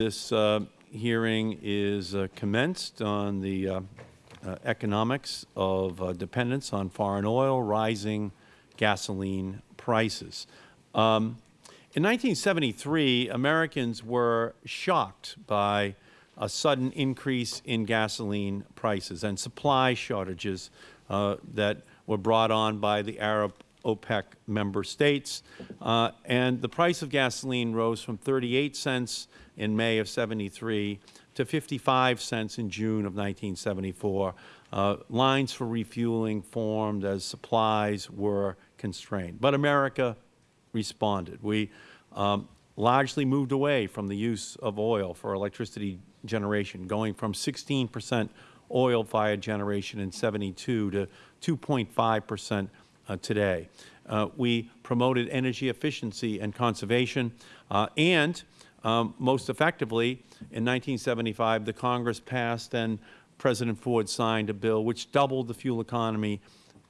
This uh, hearing is uh, commenced on the uh, uh, economics of uh, dependence on foreign oil, rising gasoline prices. Um, in 1973, Americans were shocked by a sudden increase in gasoline prices and supply shortages uh, that were brought on by the Arab OPEC member states. Uh, and the price of gasoline rose from 38 cents in May of 73 to 55 cents in June of 1974. Uh, lines for refueling formed as supplies were constrained. But America responded. We um, largely moved away from the use of oil for electricity generation, going from 16 percent oil-fired generation in 72 to 2.5 percent today. Uh, we promoted energy efficiency and conservation, uh, and um, most effectively, in 1975, the Congress passed and President Ford signed a bill which doubled the fuel economy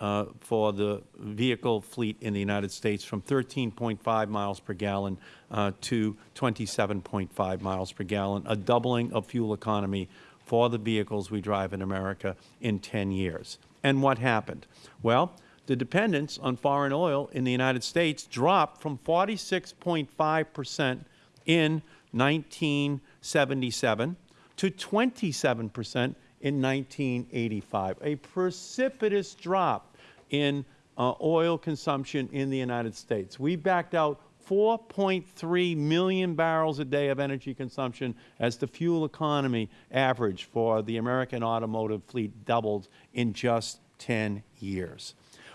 uh, for the vehicle fleet in the United States from 13.5 miles per gallon uh, to 27.5 miles per gallon, a doubling of fuel economy for the vehicles we drive in America in 10 years. And what happened? Well, the dependence on foreign oil in the United States dropped from 46.5 percent in 1977 to 27 percent in 1985, a precipitous drop in uh, oil consumption in the United States. We backed out 4.3 million barrels a day of energy consumption as the fuel economy average for the American automotive fleet doubled in just 10 years.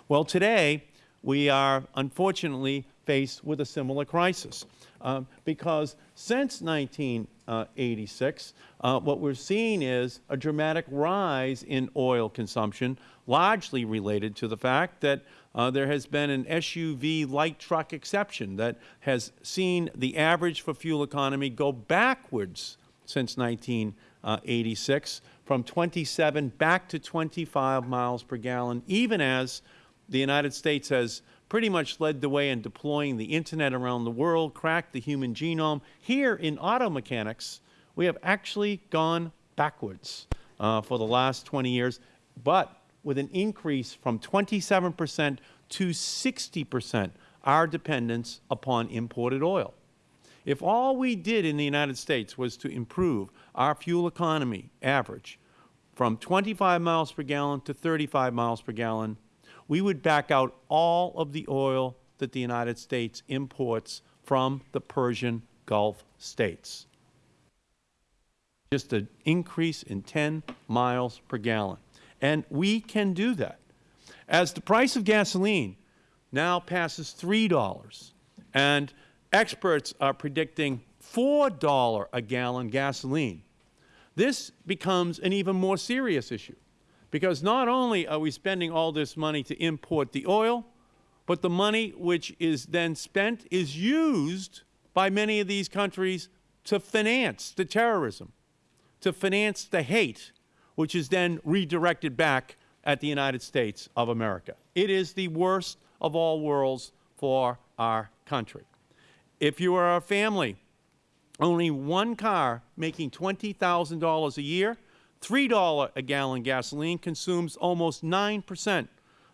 Well, today we are unfortunately faced with a similar crisis um, because since 1986, uh, what we are seeing is a dramatic rise in oil consumption, largely related to the fact that uh, there has been an SUV light truck exception that has seen the average for fuel economy go backwards since 1986 from 27 back to 25 miles per gallon, even as the United States has pretty much led the way in deploying the Internet around the world, cracked the human genome. Here in auto mechanics, we have actually gone backwards uh, for the last 20 years, but with an increase from 27 percent to 60 percent our dependence upon imported oil. If all we did in the United States was to improve our fuel economy average from 25 miles per gallon to 35 miles per gallon, we would back out all of the oil that the United States imports from the Persian Gulf states. Just an increase in 10 miles per gallon. And we can do that. As the price of gasoline now passes $3 and experts are predicting $4 a gallon gasoline, this becomes an even more serious issue because not only are we spending all this money to import the oil, but the money which is then spent is used by many of these countries to finance the terrorism, to finance the hate, which is then redirected back at the United States of America. It is the worst of all worlds for our country. If you are a family, only one car making $20,000 a year, $3 a gallon gasoline consumes almost 9 percent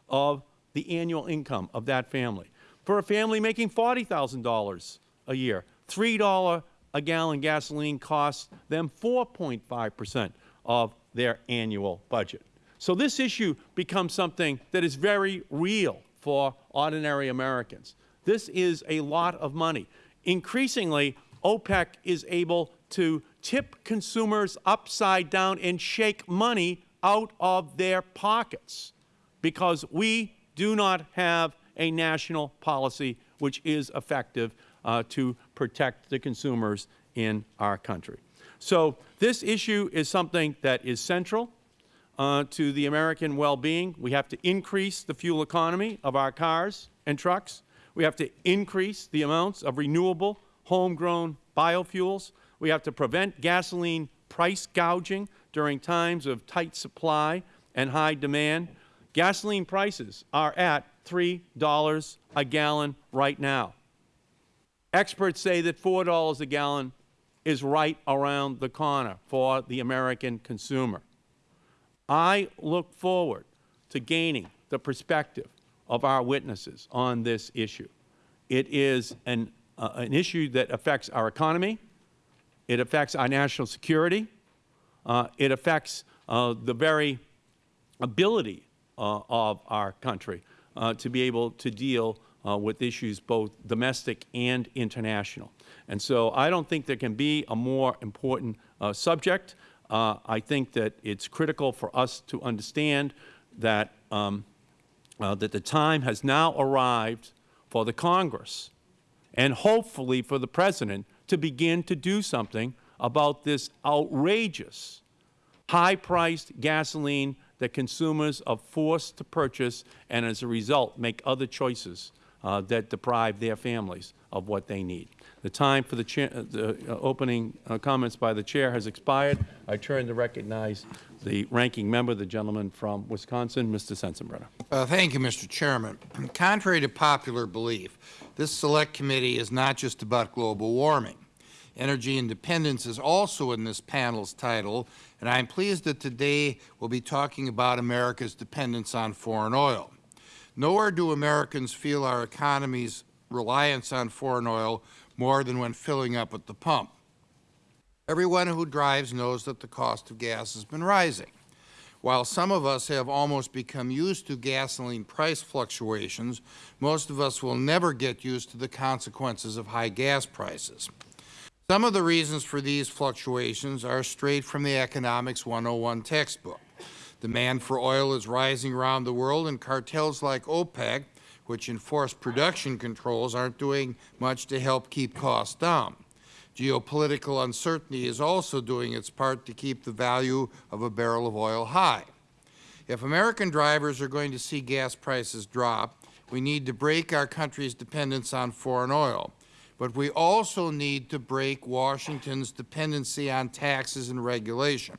of the annual income of that family. For a family making $40,000 a year, $3 a gallon gasoline costs them 4.5 percent of their annual budget. So this issue becomes something that is very real for ordinary Americans. This is a lot of money. Increasingly, OPEC is able to tip consumers upside down and shake money out of their pockets because we do not have a national policy which is effective uh, to protect the consumers in our country. So this issue is something that is central uh, to the American well-being. We have to increase the fuel economy of our cars and trucks. We have to increase the amounts of renewable, homegrown biofuels. We have to prevent gasoline price gouging during times of tight supply and high demand. Gasoline prices are at $3 a gallon right now. Experts say that $4 a gallon is right around the corner for the American consumer. I look forward to gaining the perspective of our witnesses on this issue. It is an, uh, an issue that affects our economy. It affects our national security. Uh, it affects uh, the very ability uh, of our country uh, to be able to deal uh, with issues both domestic and international. And so I don't think there can be a more important subject. I think that it's critical for us to understand that, um, that the time has now arrived for the Congress and hopefully for the President to begin to do something about this outrageous, high-priced gasoline that consumers are forced to purchase and as a result make other choices uh, that deprive their families of what they need. The time for the, chair, uh, the uh, opening uh, comments by the Chair has expired. I turn to recognize the ranking member, the gentleman from Wisconsin, Mr. Sensenbrenner. Uh, thank you, Mr. Chairman. Contrary to popular belief, this Select Committee is not just about global warming. Energy independence is also in this panel's title, and I am pleased that today we will be talking about America's dependence on foreign oil. Nowhere do Americans feel our economy's reliance on foreign oil more than when filling up at the pump. Everyone who drives knows that the cost of gas has been rising. While some of us have almost become used to gasoline price fluctuations, most of us will never get used to the consequences of high gas prices. Some of the reasons for these fluctuations are straight from the Economics 101 textbook. Demand for oil is rising around the world, and cartels like OPEC, which enforce production controls, aren't doing much to help keep costs down. Geopolitical uncertainty is also doing its part to keep the value of a barrel of oil high. If American drivers are going to see gas prices drop, we need to break our country's dependence on foreign oil. But we also need to break Washington's dependency on taxes and regulation.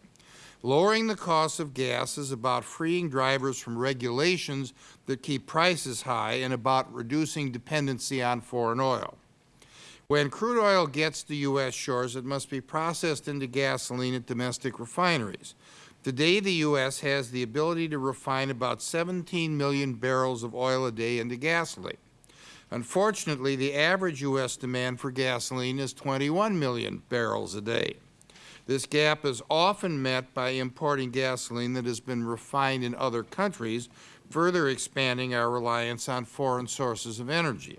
Lowering the cost of gas is about freeing drivers from regulations that keep prices high and about reducing dependency on foreign oil. When crude oil gets to U.S. shores, it must be processed into gasoline at domestic refineries. Today, the U.S. has the ability to refine about 17 million barrels of oil a day into gasoline. Unfortunately, the average U.S. demand for gasoline is 21 million barrels a day. This gap is often met by importing gasoline that has been refined in other countries, further expanding our reliance on foreign sources of energy.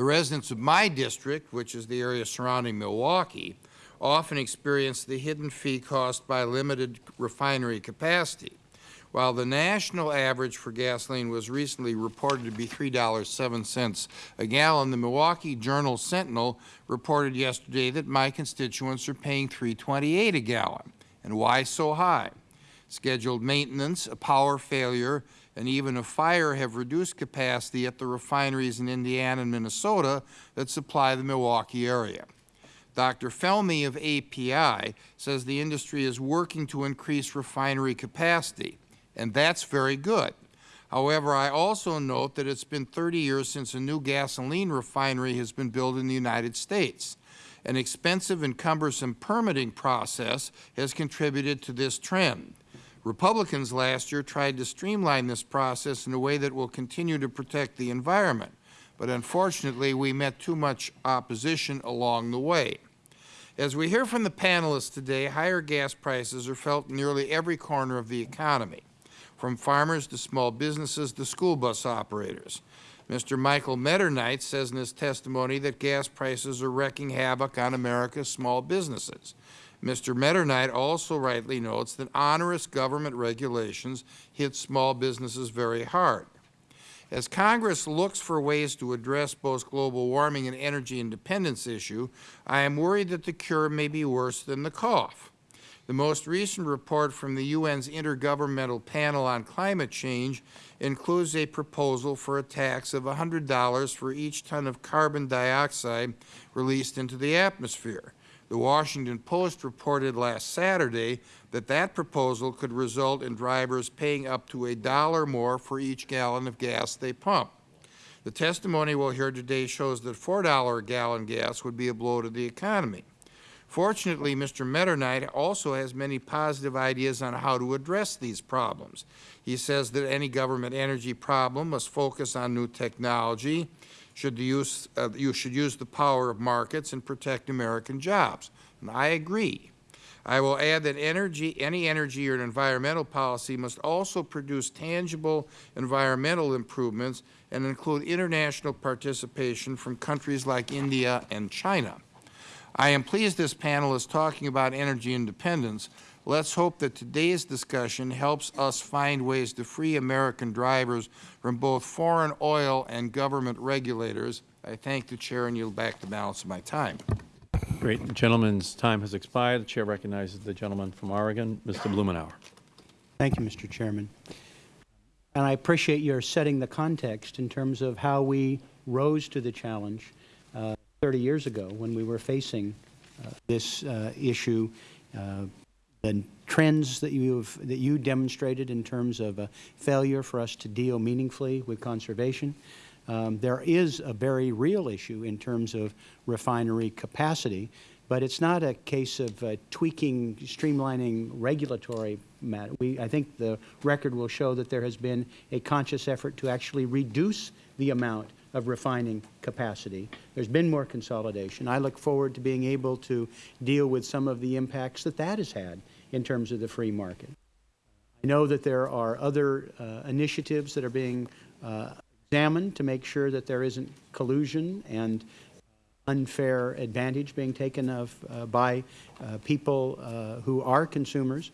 The residents of my district, which is the area surrounding Milwaukee, often experience the hidden fee caused by limited refinery capacity. While the national average for gasoline was recently reported to be $3.07 a gallon, the Milwaukee Journal Sentinel reported yesterday that my constituents are paying $3.28 a gallon. And why so high? Scheduled maintenance, a power failure, and even a fire have reduced capacity at the refineries in Indiana and Minnesota that supply the Milwaukee area. Dr. Felmy of API says the industry is working to increase refinery capacity and that is very good. However, I also note that it has been 30 years since a new gasoline refinery has been built in the United States. An expensive and cumbersome permitting process has contributed to this trend. Republicans last year tried to streamline this process in a way that will continue to protect the environment, but unfortunately we met too much opposition along the way. As we hear from the panelists today, higher gas prices are felt in nearly every corner of the economy from farmers to small businesses to school bus operators. Mr. Michael Mitternight says in his testimony that gas prices are wreaking havoc on America's small businesses. Mr. Mitternight also rightly notes that onerous government regulations hit small businesses very hard. As Congress looks for ways to address both global warming and energy independence issue, I am worried that the cure may be worse than the cough. The most recent report from the UN's Intergovernmental Panel on Climate Change includes a proposal for a tax of $100 for each ton of carbon dioxide released into the atmosphere. The Washington Post reported last Saturday that that proposal could result in drivers paying up to a dollar more for each gallon of gas they pump. The testimony we will hear today shows that $4 a gallon gas would be a blow to the economy. Fortunately, Mr. Mitternight also has many positive ideas on how to address these problems. He says that any government energy problem must focus on new technology, should use, uh, you should use the power of markets and protect American jobs. And I agree. I will add that energy, any energy or environmental policy must also produce tangible environmental improvements and include international participation from countries like India and China. I am pleased this panel is talking about energy independence. Let's hope that today's discussion helps us find ways to free American drivers from both foreign oil and government regulators. I thank the Chair and yield back the balance of my time. Great. The gentleman's time has expired. The Chair recognizes the gentleman from Oregon, Mr. Blumenauer. Thank you, Mr. Chairman. And I appreciate your setting the context in terms of how we rose to the challenge uh, 30 years ago when we were facing uh, this uh, issue. The trends that you have, that you demonstrated in terms of a failure for us to deal meaningfully with conservation. Um, there is a very real issue in terms of refinery capacity, but it's not a case of uh, tweaking, streamlining regulatory matter. We, I think the record will show that there has been a conscious effort to actually reduce the amount of refining capacity. There's been more consolidation. I look forward to being able to deal with some of the impacts that that has had in terms of the free market. I know that there are other uh, initiatives that are being uh, examined to make sure that there isn't collusion and unfair advantage being taken of uh, by uh, people uh, who are consumers.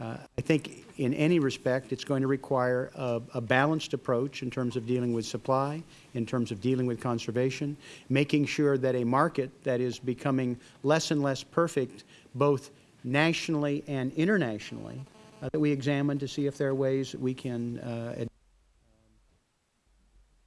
Uh, I think in any respect it's going to require a, a, balanced approach in terms of dealing with supply, in terms of dealing with conservation, making sure that a market that is becoming less and less perfect both nationally and internationally, uh, that we examine to see if there are ways that we can uh,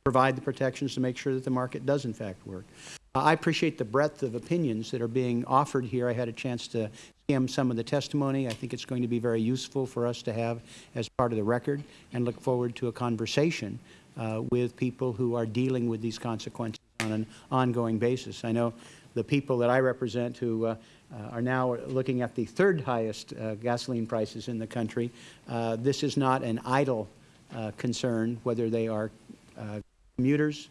provide the protections to make sure that the market does in fact work. I appreciate the breadth of opinions that are being offered here. I had a chance to skim some of the testimony. I think it's going to be very useful for us to have as part of the record and look forward to a conversation uh, with people who are dealing with these consequences on an ongoing basis. I know the people that I represent who uh, uh, are now looking at the third highest uh, gasoline prices in the country. Uh, this is not an idle uh, concern, whether they are commuters,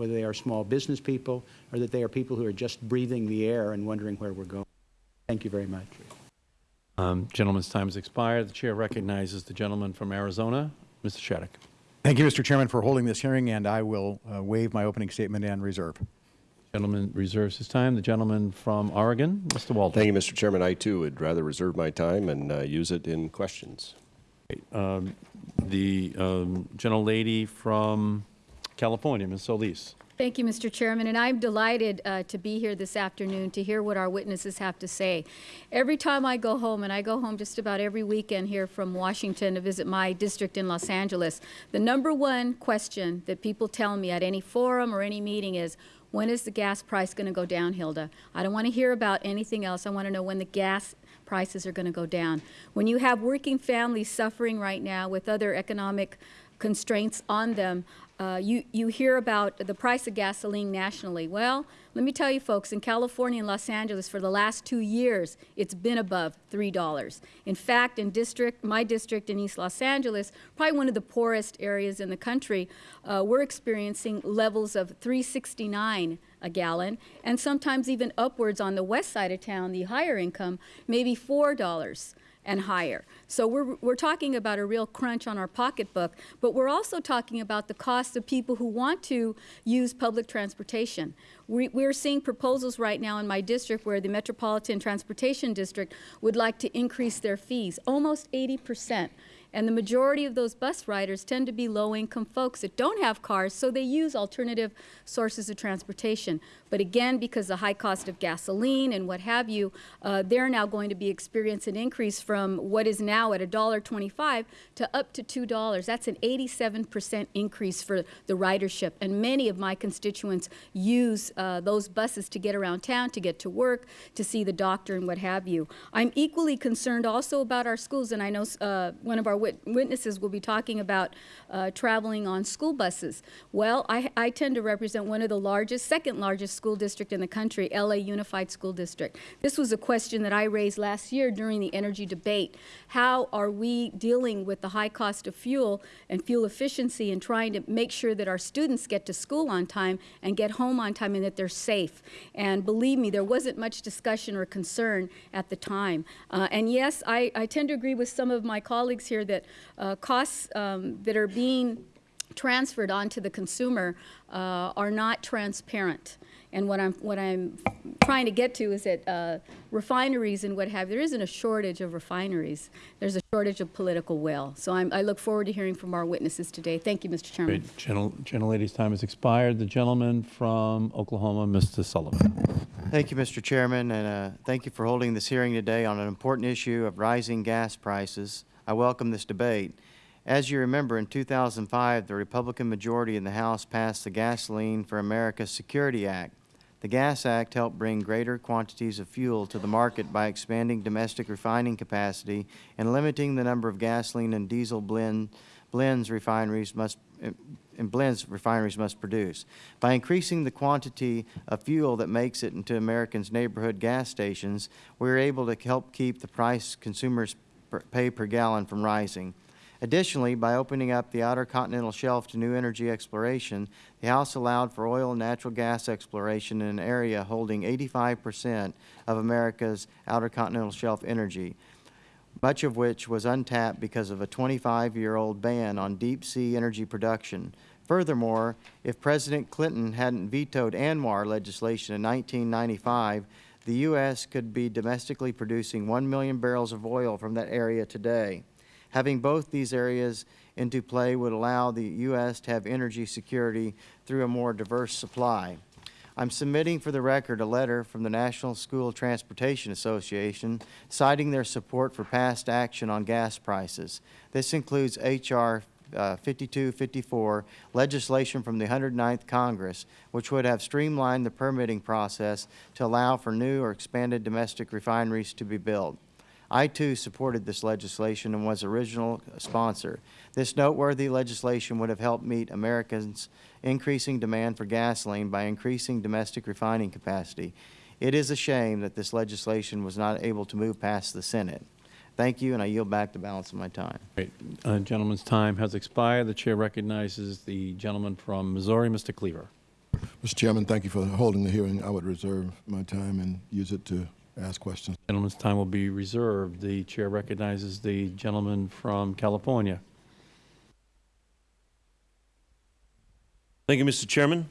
whether they are small business people, or that they are people who are just breathing the air and wondering where we are going. Thank you very much. Um, gentleman's time has expired. The Chair recognizes the gentleman from Arizona, Mr. Shadegg. Thank you, Mr. Chairman, for holding this hearing, and I will uh, waive my opening statement and reserve. Gentleman reserves his time. The gentleman from Oregon, Mr. Walden. Thank you, Mr. Chairman. I, too, would rather reserve my time and uh, use it in questions. Um, the um, gentlelady from California, Ms. Solis. Thank you, Mr. Chairman, and I'm delighted uh, to be here this afternoon to hear what our witnesses have to say. Every time I go home, and I go home just about every weekend here from Washington to visit my district in Los Angeles, the number one question that people tell me at any forum or any meeting is, when is the gas price going to go down, Hilda? I don't want to hear about anything else. I want to know when the gas prices are going to go down. When you have working families suffering right now with other economic constraints on them, uh, you, you hear about the price of gasoline nationally. Well, let me tell you folks, in California and Los Angeles for the last two years, it's been above $3. In fact, in district, my district in East Los Angeles, probably one of the poorest areas in the country, uh, we're experiencing levels of 369 a gallon, and sometimes even upwards on the west side of town, the higher income, maybe $4 and higher. So we're, we're talking about a real crunch on our pocketbook, but we're also talking about the cost of people who want to use public transportation. We, we're seeing proposals right now in my district where the Metropolitan Transportation District would like to increase their fees, almost 80 percent. And the majority of those bus riders tend to be low-income folks that don't have cars, so they use alternative sources of transportation. But again, because of the high cost of gasoline and what have you, uh, they're now going to be experiencing an increase from what is now at $1.25 to up to $2. That's an 87 percent increase for the ridership. And many of my constituents use uh, those buses to get around town, to get to work, to see the doctor and what have you. I'm equally concerned also about our schools, and I know uh, one of our wit witnesses will be talking about uh, traveling on school buses. Well, I, I tend to represent one of the largest, second largest school district in the country, LA Unified School District. This was a question that I raised last year during the energy debate. How are we dealing with the high cost of fuel and fuel efficiency and trying to make sure that our students get to school on time and get home on time and that they're safe? And believe me, there wasn't much discussion or concern at the time. Uh, and yes, I, I tend to agree with some of my colleagues here that uh, costs um, that are being transferred onto the consumer uh, are not transparent. And what I'm, what I'm trying to get to is that uh, refineries and what have, there isn't a shortage of refineries. There's a shortage of political will. So I'm, I look forward to hearing from our witnesses today. Thank you, Mr. Chairman. Great. Gentle, gentlelady's time has expired. The gentleman from Oklahoma, Mr. Sullivan. Thank you, Mr. Chairman, and uh, thank you for holding this hearing today on an important issue of rising gas prices. I welcome this debate. As you remember, in 2005, the Republican majority in the House passed the Gasoline for America Security Act. The Gas Act helped bring greater quantities of fuel to the market by expanding domestic refining capacity and limiting the number of gasoline and diesel blend, blends refineries must eh, and blends refineries must produce. By increasing the quantity of fuel that makes it into Americans' neighborhood gas stations, we are able to help keep the price consumers pay per gallon from rising. Additionally, by opening up the outer continental shelf to new energy exploration, the House allowed for oil and natural gas exploration in an area holding 85 percent of America's outer continental shelf energy, much of which was untapped because of a 25-year-old ban on deep-sea energy production. Furthermore, if President Clinton hadn't vetoed ANWR legislation in 1995, the U.S. could be domestically producing 1 million barrels of oil from that area today. Having both these areas into play would allow the U.S. to have energy security through a more diverse supply. I'm submitting for the record a letter from the National School Transportation Association citing their support for past action on gas prices. This includes H.R. Uh, 5254 legislation from the 109th Congress, which would have streamlined the permitting process to allow for new or expanded domestic refineries to be built. I, too, supported this legislation and was original sponsor. This noteworthy legislation would have helped meet Americans' increasing demand for gasoline by increasing domestic refining capacity. It is a shame that this legislation was not able to move past the Senate. Thank you, and I yield back the balance of my time. Great. Uh, gentleman's time has expired. The Chair recognizes the gentleman from Missouri, Mr. Cleaver. Mr. Chairman, thank you for holding the hearing. I would reserve my time and use it to ask questions. Gentleman's time will be reserved. The Chair recognizes the gentleman from California. Thank you, Mr. Chairman.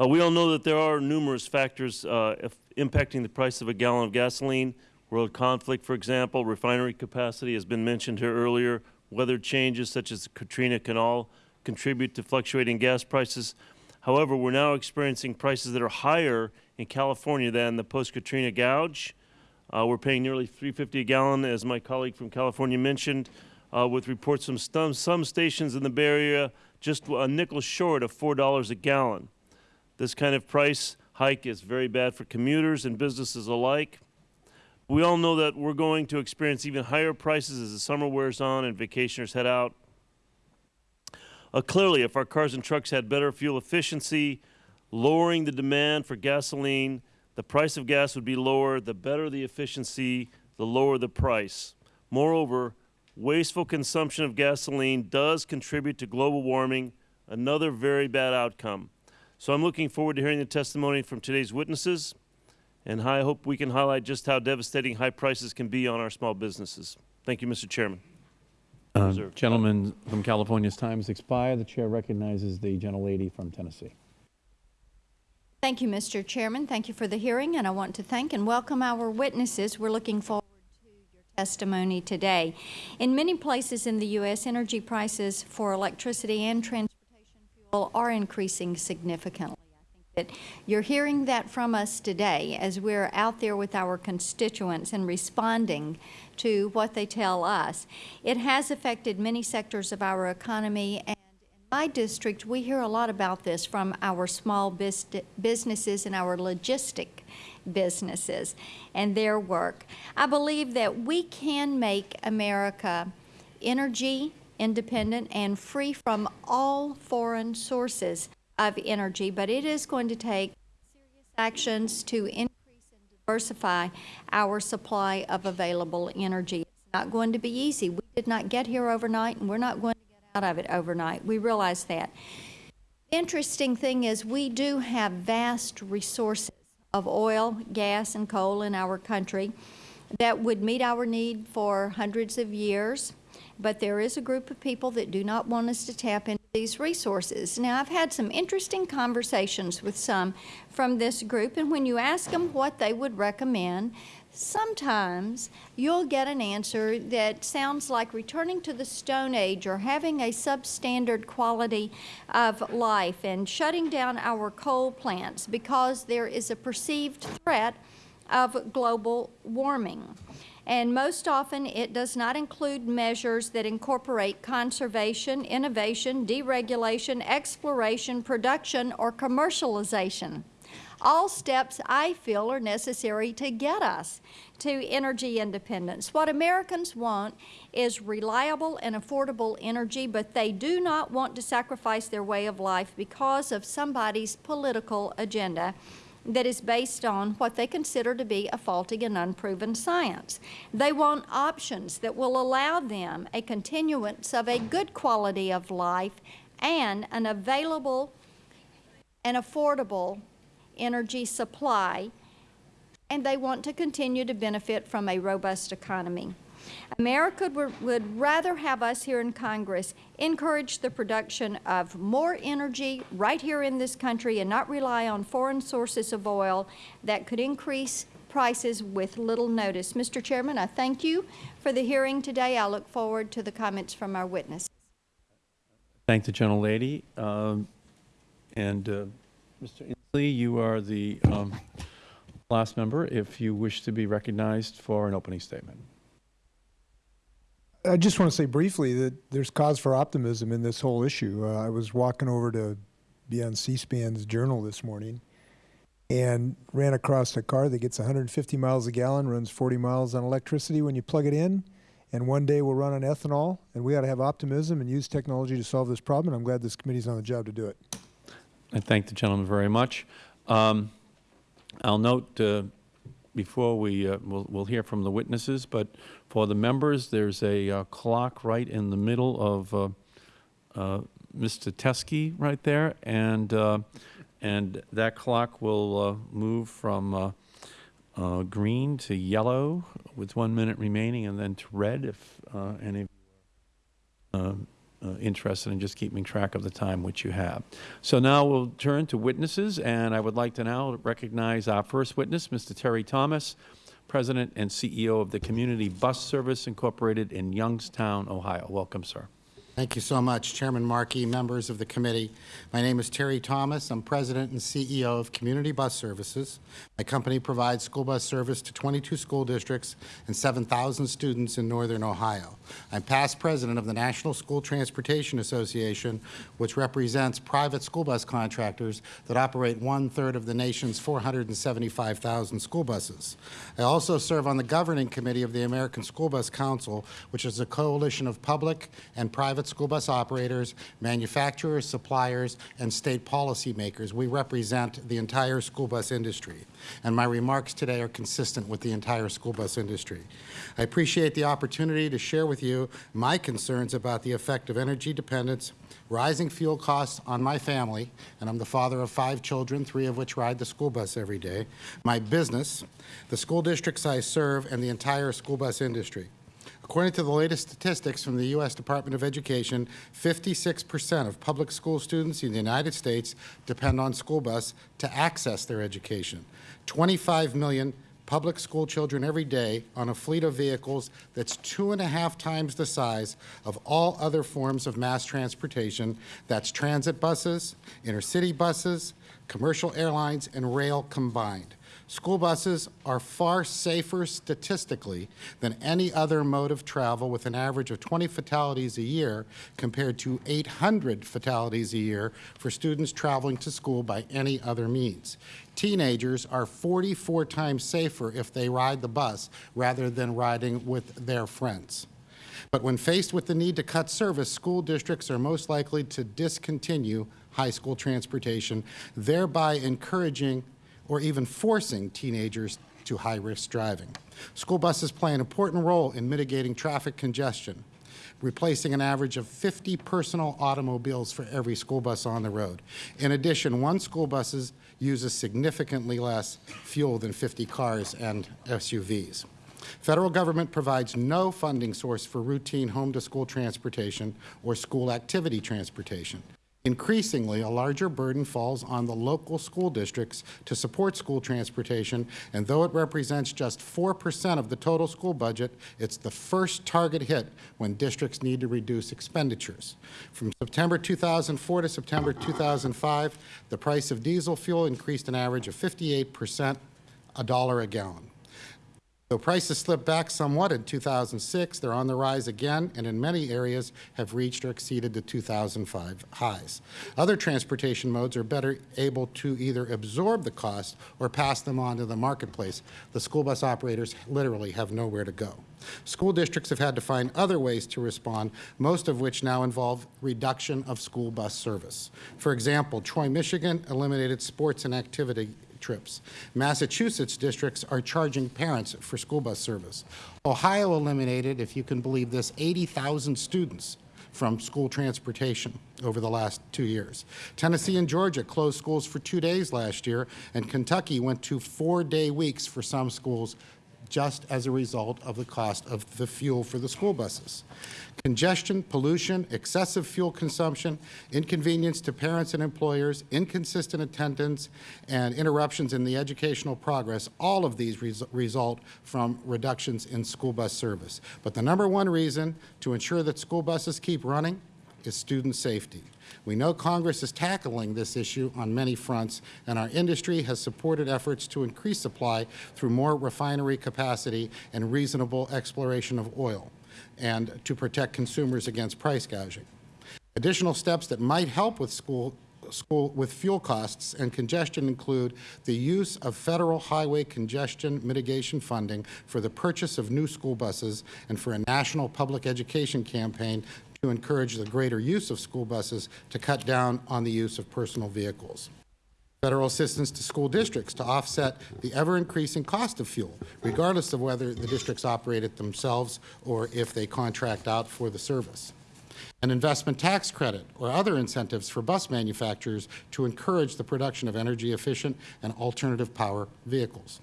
Uh, we all know that there are numerous factors uh, impacting the price of a gallon of gasoline. World conflict, for example, refinery capacity has been mentioned here earlier. Weather changes such as Katrina can all contribute to fluctuating gas prices. However, we're now experiencing prices that are higher in California than the post-Katrina gouge. Uh, we're paying nearly 350 a gallon, as my colleague from California mentioned, uh, with reports from some, some stations in the Bay Area just a nickel short of $4 a gallon. This kind of price hike is very bad for commuters and businesses alike. We all know that we're going to experience even higher prices as the summer wears on and vacationers head out. Uh, clearly, if our cars and trucks had better fuel efficiency, lowering the demand for gasoline, the price of gas would be lower. The better the efficiency, the lower the price. Moreover, wasteful consumption of gasoline does contribute to global warming, another very bad outcome. So I'm looking forward to hearing the testimony from today's witnesses, and I hope we can highlight just how devastating high prices can be on our small businesses. Thank you, Mr. Chairman. Uh, gentleman from California's time has expired. The Chair recognizes the gentlelady from Tennessee. Thank you, Mr. Chairman. Thank you for the hearing, and I want to thank and welcome our witnesses. We're looking forward to your testimony today. In many places in the U.S., energy prices for electricity and transportation fuel are increasing significantly. That you're hearing that from us today as we're out there with our constituents and responding to what they tell us. It has affected many sectors of our economy and in my district, we hear a lot about this from our small businesses and our logistic businesses and their work. I believe that we can make America energy independent and free from all foreign sources of energy, but it is going to take serious actions to increase and diversify our supply of available energy. It's not going to be easy. We did not get here overnight, and we're not going to get out of it overnight. We realize that. The interesting thing is we do have vast resources of oil, gas, and coal in our country that would meet our need for hundreds of years but there is a group of people that do not want us to tap into these resources. Now, I've had some interesting conversations with some from this group, and when you ask them what they would recommend, sometimes you'll get an answer that sounds like returning to the Stone Age or having a substandard quality of life and shutting down our coal plants because there is a perceived threat of global warming and most often it does not include measures that incorporate conservation, innovation, deregulation, exploration, production, or commercialization. All steps I feel are necessary to get us to energy independence. What Americans want is reliable and affordable energy, but they do not want to sacrifice their way of life because of somebody's political agenda that is based on what they consider to be a faulty and unproven science. They want options that will allow them a continuance of a good quality of life and an available and affordable energy supply, and they want to continue to benefit from a robust economy. America would rather have us here in Congress encourage the production of more energy right here in this country and not rely on foreign sources of oil that could increase prices with little notice. Mr. Chairman, I thank you for the hearing today. I look forward to the comments from our witnesses. Thank the gentlelady. Um, and uh, Mr. Inslee, you are the um, last member if you wish to be recognized for an opening statement. I just want to say briefly that there's cause for optimism in this whole issue. Uh, I was walking over to be on C-SPAN's journal this morning and ran across a car that gets 150 miles a gallon, runs 40 miles on electricity when you plug it in, and one day will run on ethanol. And we ought to have optimism and use technology to solve this problem. And I'm glad this committee's on the job to do it. I thank the gentleman very much. Um, I'll note uh, before we uh, we'll, we'll hear from the witnesses, but for the members, there's a uh, clock right in the middle of uh, uh Mr. Teske right there, and uh, and that clock will uh, move from green to yellow with one minute remaining, and then to red if any uh, interested in just keeping track of the time which you have. So now we'll turn to witnesses, and I would like to now recognize our first witness, Mr. Terry Thomas, President and CEO of the Community Bus Service Incorporated in Youngstown, Ohio. Welcome, sir. Thank you so much, Chairman Markey, members of the committee. My name is Terry Thomas. I'm President and CEO of Community Bus Services. My company provides school bus service to 22 school districts and 7,000 students in northern Ohio. I'm past president of the National School Transportation Association, which represents private school bus contractors that operate one-third of the nation's 475,000 school buses. I also serve on the governing committee of the American School Bus Council, which is a coalition of public and private school bus operators, manufacturers, suppliers, and state policymakers. We represent the entire school bus industry, and my remarks today are consistent with the entire school bus industry. I appreciate the opportunity to share with you my concerns about the effect of energy dependence, rising fuel costs on my family, and I'm the father of five children, three of which ride the school bus every day, my business, the school districts I serve, and the entire school bus industry. According to the latest statistics from the U.S. Department of Education, 56 percent of public school students in the United States depend on school bus to access their education. 25 million public school children every day on a fleet of vehicles that's two and a half times the size of all other forms of mass transportation. That's transit buses, intercity buses, commercial airlines, and rail combined. School buses are far safer statistically than any other mode of travel with an average of 20 fatalities a year compared to 800 fatalities a year for students traveling to school by any other means. Teenagers are 44 times safer if they ride the bus rather than riding with their friends. But when faced with the need to cut service, school districts are most likely to discontinue high school transportation, thereby encouraging or even forcing teenagers to high-risk driving. School buses play an important role in mitigating traffic congestion, replacing an average of 50 personal automobiles for every school bus on the road. In addition, one school bus uses significantly less fuel than 50 cars and SUVs. Federal government provides no funding source for routine home-to-school transportation or school activity transportation. Increasingly, a larger burden falls on the local school districts to support school transportation, and though it represents just 4 percent of the total school budget, it's the first target hit when districts need to reduce expenditures. From September 2004 to September 2005, the price of diesel fuel increased an average of 58 percent, a dollar a gallon. Though prices slipped back somewhat in 2006, they're on the rise again and in many areas have reached or exceeded the 2005 highs. Other transportation modes are better able to either absorb the cost or pass them on to the marketplace. The school bus operators literally have nowhere to go. School districts have had to find other ways to respond, most of which now involve reduction of school bus service. For example, Troy, Michigan eliminated sports and activity trips. Massachusetts districts are charging parents for school bus service. Ohio eliminated, if you can believe this, 80,000 students from school transportation over the last two years. Tennessee and Georgia closed schools for two days last year, and Kentucky went to four-day weeks for some schools just as a result of the cost of the fuel for the school buses. Congestion, pollution, excessive fuel consumption, inconvenience to parents and employers, inconsistent attendance, and interruptions in the educational progress, all of these res result from reductions in school bus service. But the number one reason to ensure that school buses keep running is student safety. We know Congress is tackling this issue on many fronts, and our industry has supported efforts to increase supply through more refinery capacity and reasonable exploration of oil, and to protect consumers against price gouging. Additional steps that might help with school school with fuel costs and congestion include the use of federal highway congestion mitigation funding for the purchase of new school buses and for a national public education campaign to encourage the greater use of school buses to cut down on the use of personal vehicles. Federal assistance to school districts to offset the ever-increasing cost of fuel, regardless of whether the districts operate it themselves or if they contract out for the service. An investment tax credit or other incentives for bus manufacturers to encourage the production of energy-efficient and alternative power vehicles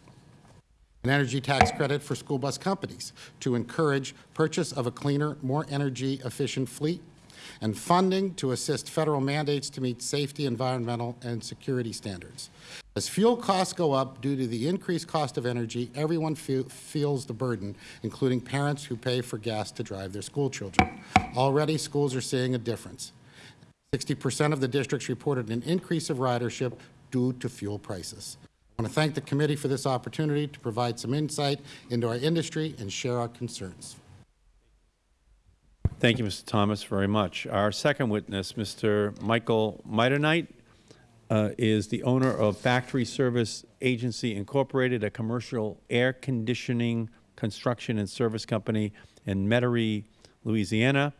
an energy tax credit for school bus companies to encourage purchase of a cleaner, more energy-efficient fleet, and funding to assist Federal mandates to meet safety, environmental, and security standards. As fuel costs go up due to the increased cost of energy, everyone fe feels the burden, including parents who pay for gas to drive their school children. Already, schools are seeing a difference. 60 percent of the districts reported an increase of ridership due to fuel prices. I want to thank the committee for this opportunity to provide some insight into our industry and share our concerns. Thank you, Mr. Thomas, very much. Our second witness, Mr. Michael Mitternight, uh, is the owner of Factory Service Agency Incorporated, a commercial air conditioning construction and service company in Metairie, Louisiana.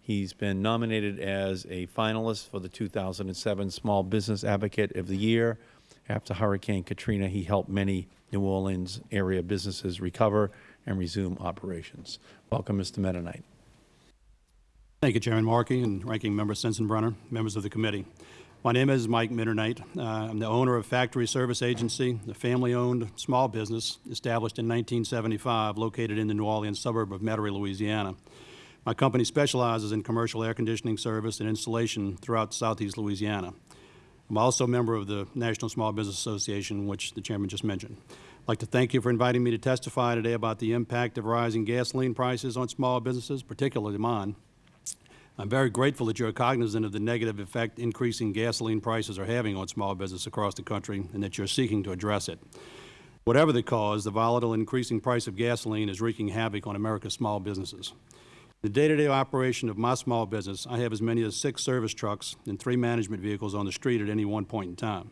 He's been nominated as a finalist for the 2007 Small Business Advocate of the Year after Hurricane Katrina, he helped many New Orleans area businesses recover and resume operations. Welcome, Mr. Mitternight. Thank you, Chairman Markey and Ranking Member Sensenbrenner, members of the committee. My name is Mike Mitternight. Uh, I'm the owner of Factory Service Agency, a family-owned small business established in 1975, located in the New Orleans suburb of Metairie, Louisiana. My company specializes in commercial air conditioning service and installation throughout southeast Louisiana. I'm also a member of the National Small Business Association, which the Chairman just mentioned. I'd like to thank you for inviting me to testify today about the impact of rising gasoline prices on small businesses, particularly mine. I'm very grateful that you're cognizant of the negative effect increasing gasoline prices are having on small business across the country and that you're seeking to address it. Whatever the cause, the volatile increasing price of gasoline is wreaking havoc on America's small businesses. In the day-to-day -day operation of my small business, I have as many as six service trucks and three management vehicles on the street at any one point in time.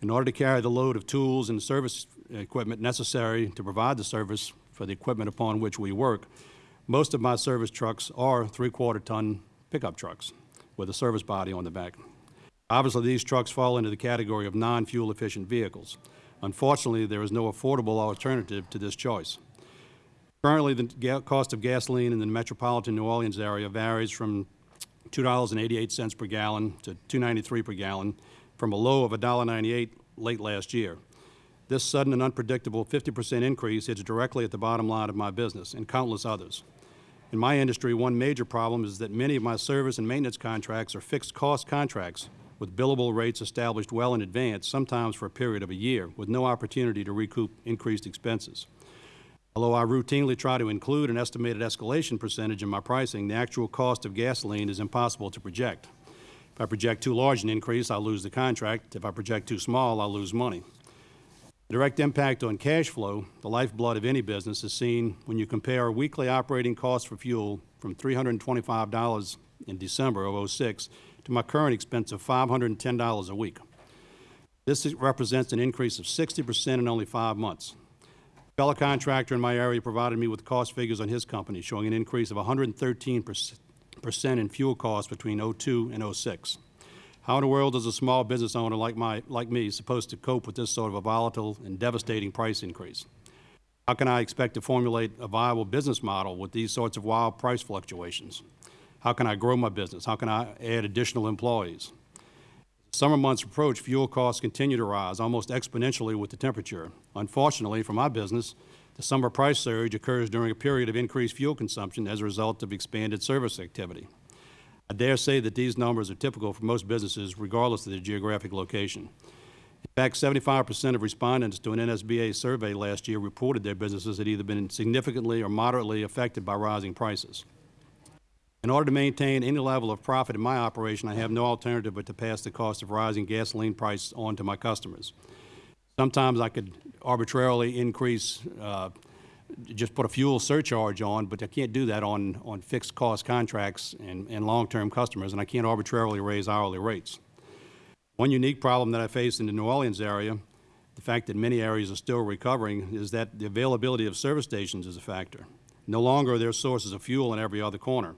In order to carry the load of tools and service equipment necessary to provide the service for the equipment upon which we work, Most of my service trucks are three-quarter ton pickup trucks with a service body on the back. Obviously, these trucks fall into the category of non-fuel efficient vehicles. Unfortunately, there is no affordable alternative to this choice. Currently, the cost of gasoline in the metropolitan New Orleans area varies from $2.88 per gallon to $2.93 per gallon, from a low of $1.98 late last year. This sudden and unpredictable 50% increase hits directly at the bottom line of my business and countless others. In my industry, one major problem is that many of my service and maintenance contracts are fixed-cost contracts with billable rates established well in advance, sometimes for a period of a year, with no opportunity to recoup increased expenses. Although I routinely try to include an estimated escalation percentage in my pricing, the actual cost of gasoline is impossible to project. If I project too large an increase, I'll lose the contract. If I project too small, I'll lose money. The direct impact on cash flow, the lifeblood of any business, is seen when you compare weekly operating costs for fuel from $325 in December of '06 to my current expense of $510 a week. This represents an increase of 60% in only five months. A fellow contractor in my area provided me with cost figures on his company showing an increase of 113% in fuel costs between 02 and 06. How in the world is a small business owner like, my, like me supposed to cope with this sort of a volatile and devastating price increase? How can I expect to formulate a viable business model with these sorts of wild price fluctuations? How can I grow my business? How can I add additional employees? Summer months approach, fuel costs continue to rise almost exponentially with the temperature. Unfortunately for my business, the summer price surge occurs during a period of increased fuel consumption as a result of expanded service activity. I dare say that these numbers are typical for most businesses regardless of their geographic location. In fact, 75 percent of respondents to an NSBA survey last year reported their businesses had either been significantly or moderately affected by rising prices. In order to maintain any level of profit in my operation, I have no alternative but to pass the cost of rising gasoline price on to my customers. Sometimes I could arbitrarily increase, uh, just put a fuel surcharge on, but I can't do that on, on fixed cost contracts and, and long-term customers, and I can't arbitrarily raise hourly rates. One unique problem that I face in the New Orleans area, the fact that many areas are still recovering, is that the availability of service stations is a factor. No longer are there sources of fuel in every other corner.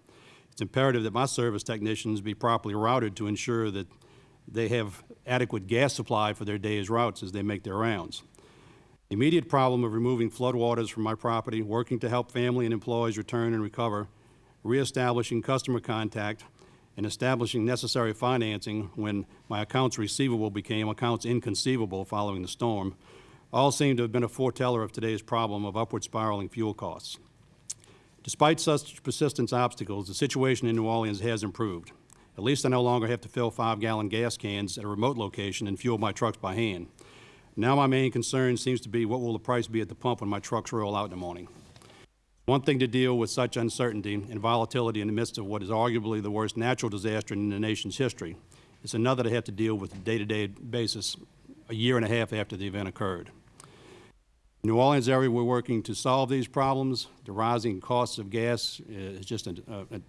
It's imperative that my service technicians be properly routed to ensure that they have adequate gas supply for their day's routes as they make their rounds. The immediate problem of removing floodwaters from my property, working to help family and employees return and recover, reestablishing customer contact, and establishing necessary financing when my accounts receivable became accounts inconceivable following the storm, all seem to have been a foreteller of today's problem of upward spiraling fuel costs. Despite such persistent obstacles, the situation in New Orleans has improved. At least I no longer have to fill five-gallon gas cans at a remote location and fuel my trucks by hand. Now my main concern seems to be what will the price be at the pump when my trucks roll out in the morning. One thing to deal with such uncertainty and volatility in the midst of what is arguably the worst natural disaster in the nation's history. It's another to have to deal with on day-to-day basis a year and a half after the event occurred. New Orleans area, we're working to solve these problems. The rising costs of gas is just a, a, a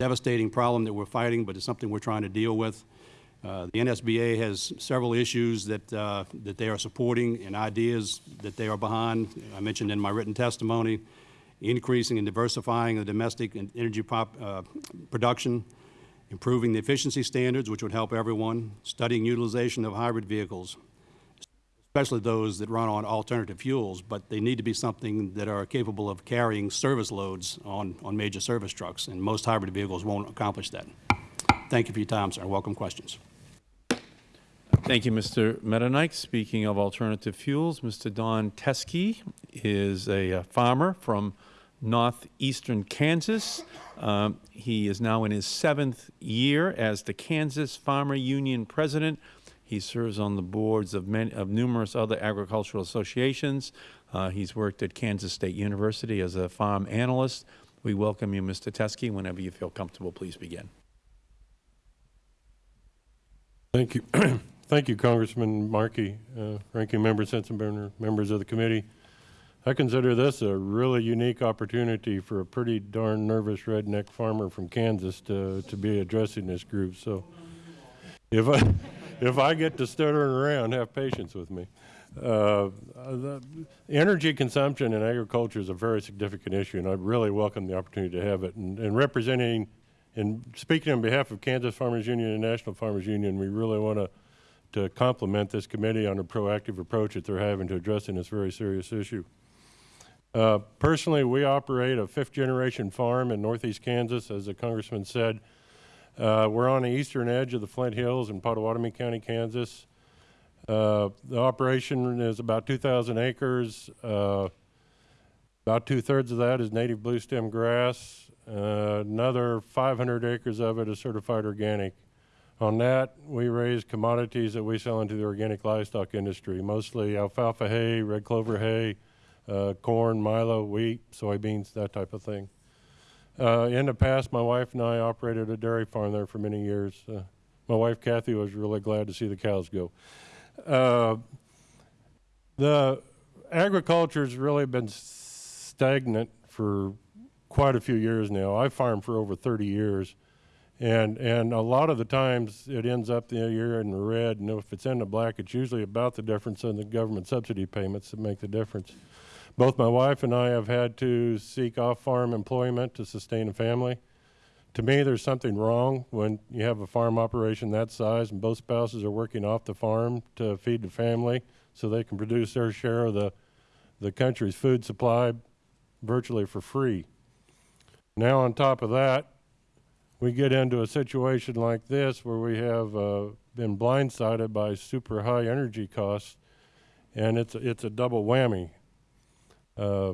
devastating problem that we're fighting, but it's something we're trying to deal with. Uh, the NSBA has several issues that, uh, that they are supporting and ideas that they are behind. I mentioned in my written testimony, increasing and diversifying the domestic and energy pop, uh, production, improving the efficiency standards, which would help everyone, studying utilization of hybrid vehicles, especially those that run on alternative fuels, but they need to be something that are capable of carrying service loads on, on major service trucks, and most hybrid vehicles won't accomplish that. Thank you for your time, sir. Welcome questions. Thank you, Mr. Mitternight. Speaking of alternative fuels, Mr. Don Teske is a uh, farmer from northeastern Kansas. Um, he is now in his seventh year as the Kansas Farmer Union president. He serves on the boards of, many, of numerous other agricultural associations. Uh, he's worked at Kansas State University as a farm analyst. We welcome you, Mr. Teske. Whenever you feel comfortable, please begin. Thank you. Thank you, Congressman Markey, uh, Ranking Member Sensenbrenner, members of the committee. I consider this a really unique opportunity for a pretty darn nervous redneck farmer from Kansas to, to be addressing this group. So if I, if I get to stuttering around, have patience with me. Uh, energy consumption in agriculture is a very significant issue, and I really welcome the opportunity to have it. And, and representing and speaking on behalf of Kansas Farmers Union and National Farmers Union, we really want to to compliment this committee on a proactive approach that they're having to addressing this very serious issue. Uh, personally, we operate a fifth-generation farm in northeast Kansas, as the congressman said. Uh, we're on the eastern edge of the Flint Hills in Pottawatomie County, Kansas. Uh, the operation is about 2,000 acres. Uh, about two-thirds of that is native blue stem grass. Uh, another 500 acres of it is certified organic. On that, we raise commodities that we sell into the organic livestock industry, mostly alfalfa hay, red clover hay, uh, corn, milo, wheat, soybeans, that type of thing. Uh, in the past, my wife and I operated a dairy farm there for many years. Uh, my wife, Kathy, was really glad to see the cows go. Uh, the agriculture's really been stagnant for quite a few years now. I farmed for over 30 years. And, and a lot of the times it ends up the year in the red, and if it's in the black, it's usually about the difference in the government subsidy payments that make the difference. Both my wife and I have had to seek off-farm employment to sustain a family. To me, there's something wrong when you have a farm operation that size and both spouses are working off the farm to feed the family so they can produce their share of the, the country's food supply virtually for free. Now on top of that, we get into a situation like this where we have uh, been blindsided by super high energy costs, and it's it's a double whammy. Uh,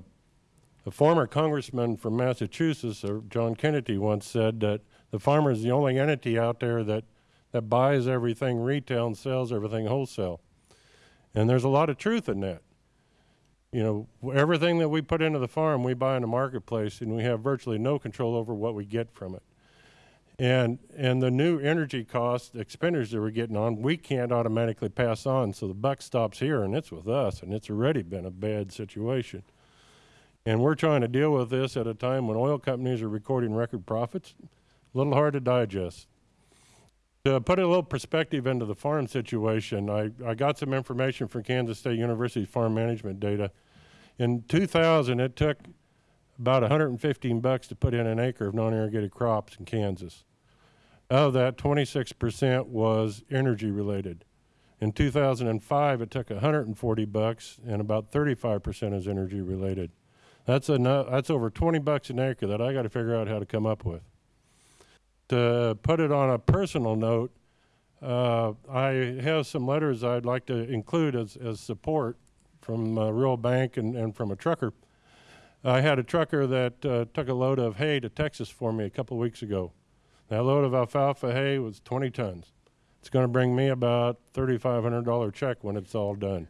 a former congressman from Massachusetts, uh, John Kennedy, once said that the farmer is the only entity out there that, that buys everything retail and sells everything wholesale. And there's a lot of truth in that. You know, everything that we put into the farm, we buy in the marketplace, and we have virtually no control over what we get from it. And, and the new energy cost expenditures that we're getting on, we can't automatically pass on. So the buck stops here and it's with us. And it's already been a bad situation. And we're trying to deal with this at a time when oil companies are recording record profits. A little hard to digest. To put a little perspective into the farm situation, I, I got some information from Kansas State University farm management data. In 2000, it took about 115 bucks to put in an acre of non-irrigated crops in Kansas. Of that, 26% was energy related. In 2005, it took 140 bucks, and about 35% is energy related. That's enough. That's over 20 bucks an acre that I got to figure out how to come up with. To put it on a personal note, uh, I have some letters I'd like to include as, as support from a Rural Bank and, and from a trucker. I had a trucker that uh, took a load of hay to Texas for me a couple weeks ago. That load of alfalfa hay was 20 tons. It's going to bring me about $3,500 check when it's all done.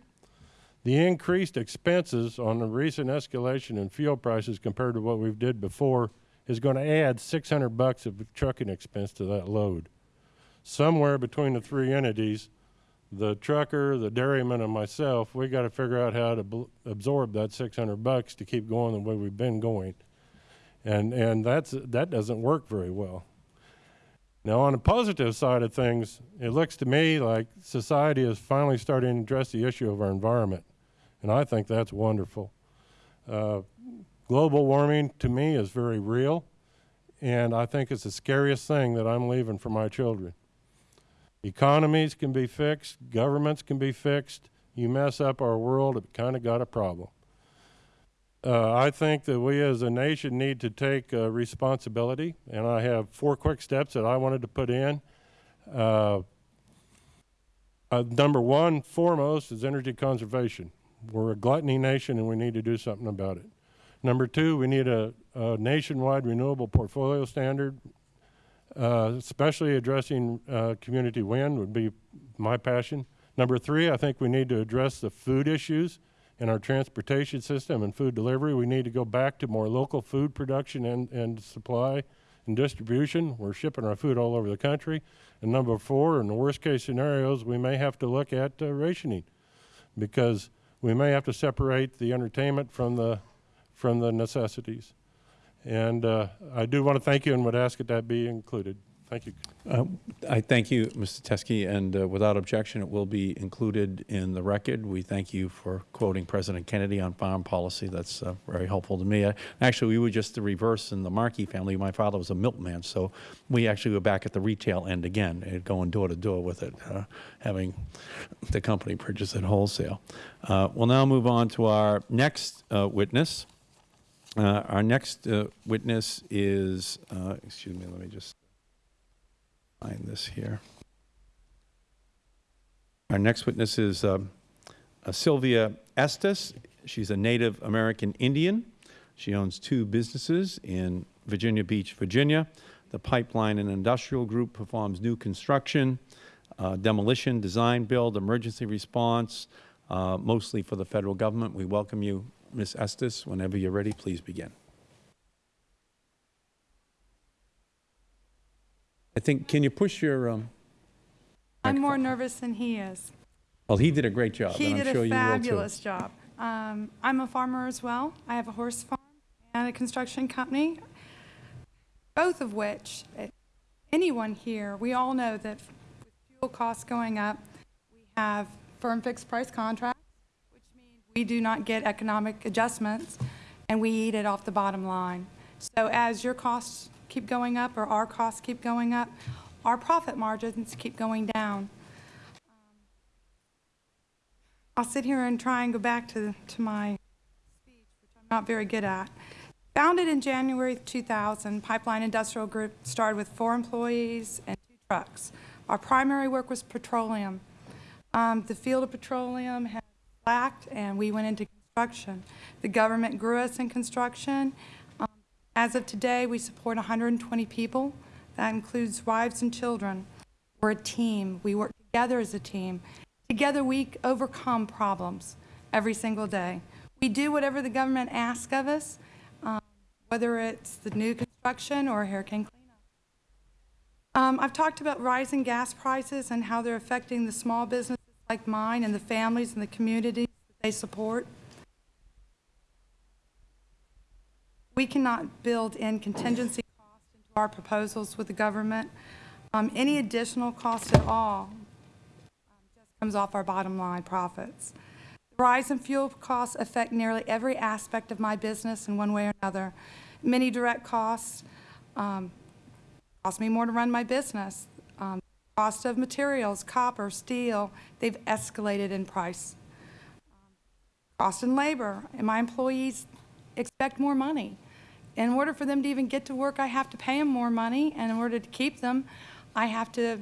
The increased expenses on the recent escalation in fuel prices compared to what we've did before is going to add 600 bucks of trucking expense to that load. Somewhere between the three entities, the trucker, the dairyman, and myself, we got to figure out how to absorb that 600 bucks to keep going the way we've been going. And, and that's, that doesn't work very well. Now, on the positive side of things, it looks to me like society is finally starting to address the issue of our environment. And I think that's wonderful. Uh, global warming, to me, is very real. And I think it's the scariest thing that I'm leaving for my children. Economies can be fixed, governments can be fixed. You mess up our world, it kind of got a problem. Uh, I think that we as a nation need to take uh, responsibility, and I have four quick steps that I wanted to put in. Uh, uh number one, foremost, is energy conservation. We're a gluttony nation, and we need to do something about it. Number two, we need a, a nationwide renewable portfolio standard. Uh, especially addressing uh, community wind would be my passion. Number three, I think we need to address the food issues in our transportation system and food delivery. We need to go back to more local food production and, and supply and distribution. We're shipping our food all over the country. And number four, in the worst case scenarios, we may have to look at uh, rationing because we may have to separate the entertainment from the, from the necessities. And uh, I do want to thank you and would ask that that be included. Thank you. Uh, I thank you, Mr. Teske, and uh, without objection, it will be included in the record. We thank you for quoting President Kennedy on farm policy. That's uh, very helpful to me. Actually, we were just the reverse in the Markey family. My father was a milkman, so we actually were back at the retail end again, going door to door with it, uh, having the company purchase it wholesale. Uh, We'll now move on to our next uh, witness. Our next witness is, excuse me, let me just find this here. Our next witness is um, uh, Sylvia Estes. She's a Native American Indian. She owns two businesses in Virginia Beach, Virginia. The Pipeline and Industrial Group performs new construction, uh, demolition, design, build, emergency response, uh, mostly for the Federal Government. We welcome you, Ms. Estes. Whenever you're ready, please begin. I think, can you push your, um, I'm more nervous than he is. well, he did a great job, He and I'm did sure a fabulous job. Um, I'm a farmer as well. I have a horse farm and a construction company, both of which, anyone here, we all know that with fuel costs going up, we have firm fixed price contracts, which means we do not get economic adjustments, and we eat it off the bottom line. So as your costs keep going up, or our costs keep going up, our profit margins keep going down. I'll sit here and try and go back to, to my speech, which I'm not very good at. Founded in January 2000, Pipeline Industrial Group started with four employees and two trucks. Our primary work was petroleum. Um, the field of petroleum had slacked, and we went into construction. The government grew us in construction. As of today, we support 120 people. That includes wives and children. We're a team. We work together as a team. Together, we overcome problems every single day. We do whatever the government asks of us, um, whether it's the new construction or hurricane cleanup. Um, I've talked about rising gas prices and how they're affecting the small businesses like mine and the families and the communities that they support. We cannot build in contingency costs into our proposals with the government. Um, any additional cost at all just comes off our bottom line profits. The rise in fuel costs affect nearly every aspect of my business in one way or another. Many direct costs um, cost me more to run my business. Um, cost of materials, copper, steel, they've escalated in price. Um, cost in labor, and my employees expect more money. In order for them to even get to work, I have to pay them more money, and in order to keep them, I have to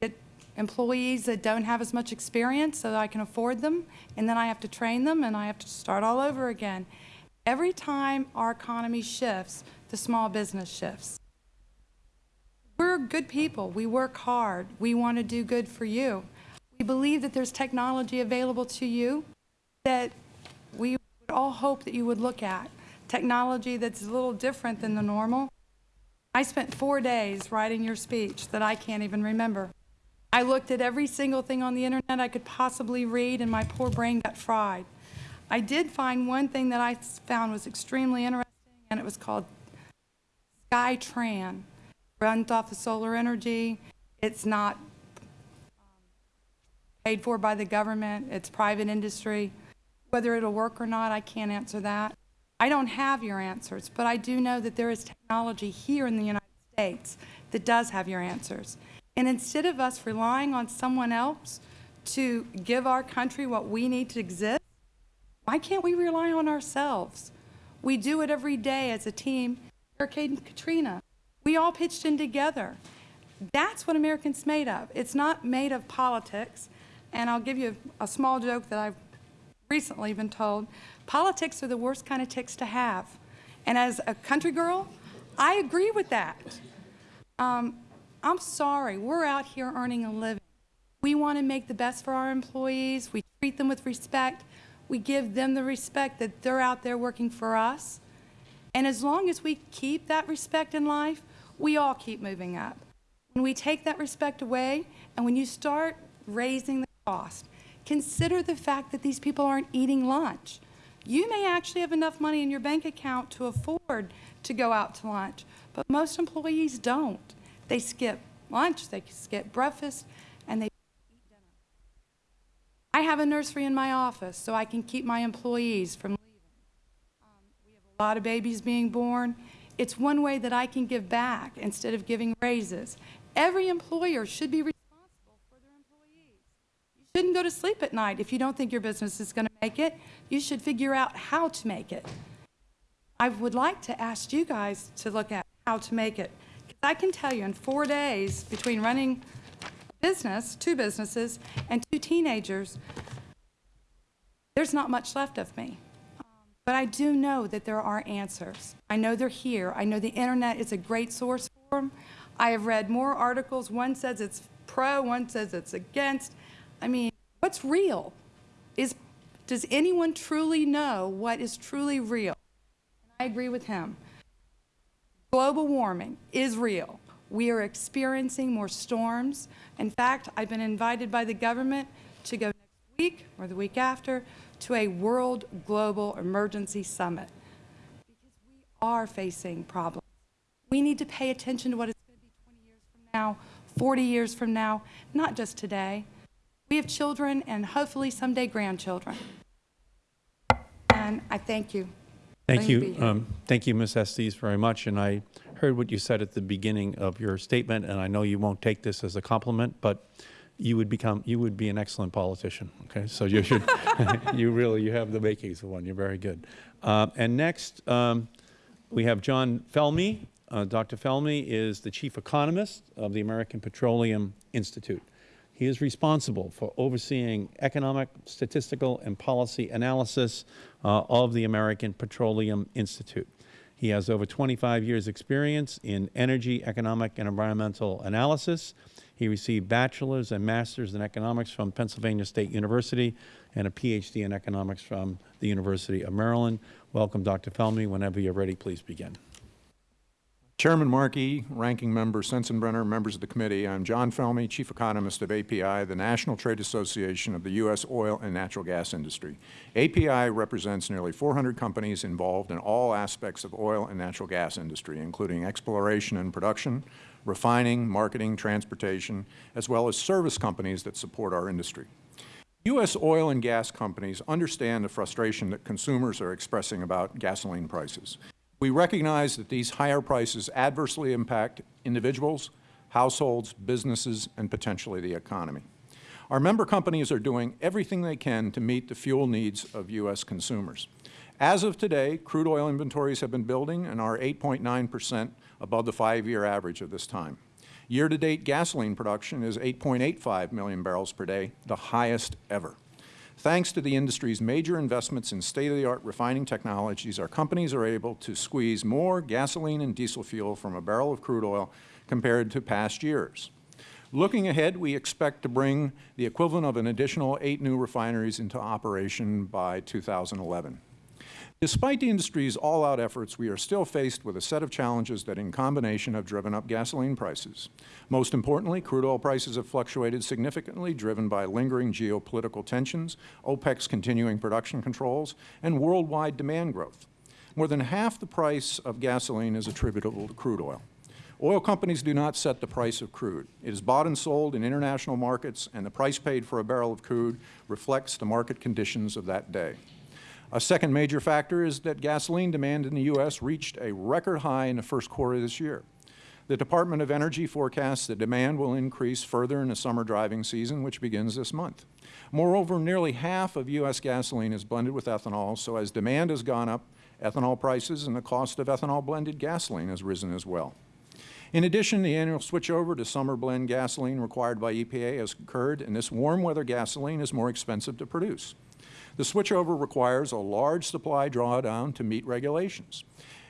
get employees that don't have as much experience so that I can afford them, and then I have to train them, and I have to start all over again. Every time our economy shifts, the small business shifts. We're good people. We work hard. We want to do good for you. We believe that there's technology available to you that we would all hope that you would look at. Technology that's a little different than the normal. I spent four days writing your speech that I can't even remember. I looked at every single thing on the internet I could possibly read, and my poor brain got fried. I did find one thing that I found was extremely interesting, and it was called SkyTran. Runs off of solar energy. It's not um, paid for by the government. It's private industry. Whether it'll work or not, I can't answer that. I don't have your answers, but I do know that there is technology here in the United States that does have your answers. And instead of us relying on someone else to give our country what we need to exist, why can't we rely on ourselves? We do it every day as a team. Hurricane Katrina, we all pitched in together. That's what Americans made of. It's not made of politics. And I'll give you a, a small joke that I've recently been told. Politics are the worst kind of ticks to have. And as a country girl, I agree with that. Um, I'm sorry, we're out here earning a living. We want to make the best for our employees. We treat them with respect. We give them the respect that they're out there working for us. And as long as we keep that respect in life, we all keep moving up. When we take that respect away, and when you start raising the cost, consider the fact that these people aren't eating lunch. You may actually have enough money in your bank account to afford to go out to lunch, but most employees don't. They skip lunch, they skip breakfast, and they eat dinner. I have a nursery in my office so I can keep my employees from leaving. Um, we have a lot of babies being born. It's one way that I can give back instead of giving raises. Every employer should be responsible for their employees. You shouldn't go to sleep at night if you don't think your business is going to make it. You should figure out how to make it. I would like to ask you guys to look at how to make it. I can tell you in four days, between running business, two businesses, and two teenagers, there's not much left of me. But I do know that there are answers. I know they're here. I know the internet is a great source for them. I have read more articles. One says it's pro, one says it's against. I mean, what's real? Is, does anyone truly know what is truly real? I agree with him. Global warming is real. We are experiencing more storms. In fact, I've been invited by the government to go next week or the week after to a World Global Emergency Summit because we are facing problems. We need to pay attention to what it's going to be 20 years from now, 40 years from now, not just today. We have children and hopefully someday grandchildren. And I thank you. Thank Let you. Um, Thank you, Ms. Estes, very much. And I heard what you said at the beginning of your statement, and I know you won't take this as a compliment, but you would become, you would be an excellent politician, okay? So you should, you really, you have the makings of one. You're very good. Uh, And next, um, we have John Felmy. Uh, Dr. Felmy is the chief economist of the American Petroleum Institute. He is responsible for overseeing economic, statistical, and policy analysis uh, of the American Petroleum Institute. He has over 25 years' experience in energy, economic, and environmental analysis. He received bachelor's and master's in economics from Pennsylvania State University and a Ph.D. in economics from the University of Maryland. Welcome, Dr. Felmy. Whenever you're ready, please begin. Chairman Markey, Ranking Member Sensenbrenner, members of the committee, I'm John Felmy, Chief Economist of API, the National Trade Association of the U.S. oil and natural gas industry. API represents nearly 400 companies involved in all aspects of oil and natural gas industry, including exploration and production, refining, marketing, transportation, as well as service companies that support our industry. U.S. oil and gas companies understand the frustration that consumers are expressing about gasoline prices. We recognize that these higher prices adversely impact individuals, households, businesses, and potentially the economy. Our member companies are doing everything they can to meet the fuel needs of U.S. consumers. As of today, crude oil inventories have been building and are 8.9 percent above the five-year average of this time. Year-to-date gasoline production is 8.85 million barrels per day, the highest ever. Thanks to the industry's major investments in state-of-the-art refining technologies, our companies are able to squeeze more gasoline and diesel fuel from a barrel of crude oil compared to past years. Looking ahead, we expect to bring the equivalent of an additional eight new refineries into operation by 2011. Despite the industry's all-out efforts, we are still faced with a set of challenges that in combination have driven up gasoline prices. Most importantly, crude oil prices have fluctuated significantly, driven by lingering geopolitical tensions, OPEC's continuing production controls, and worldwide demand growth. More than half the price of gasoline is attributable to crude oil. Oil companies do not set the price of crude. It is bought and sold in international markets, and the price paid for a barrel of crude reflects the market conditions of that day. A second major factor is that gasoline demand in the U.S. reached a record high in the first quarter of this year. The Department of Energy forecasts that demand will increase further in the summer driving season, which begins this month. Moreover, nearly half of U.S. gasoline is blended with ethanol, so as demand has gone up, ethanol prices and the cost of ethanol blended gasoline has risen as well. In addition, the annual switchover to summer blend gasoline required by EPA has occurred, and this warm weather gasoline is more expensive to produce. The switchover requires a large supply drawdown to meet regulations.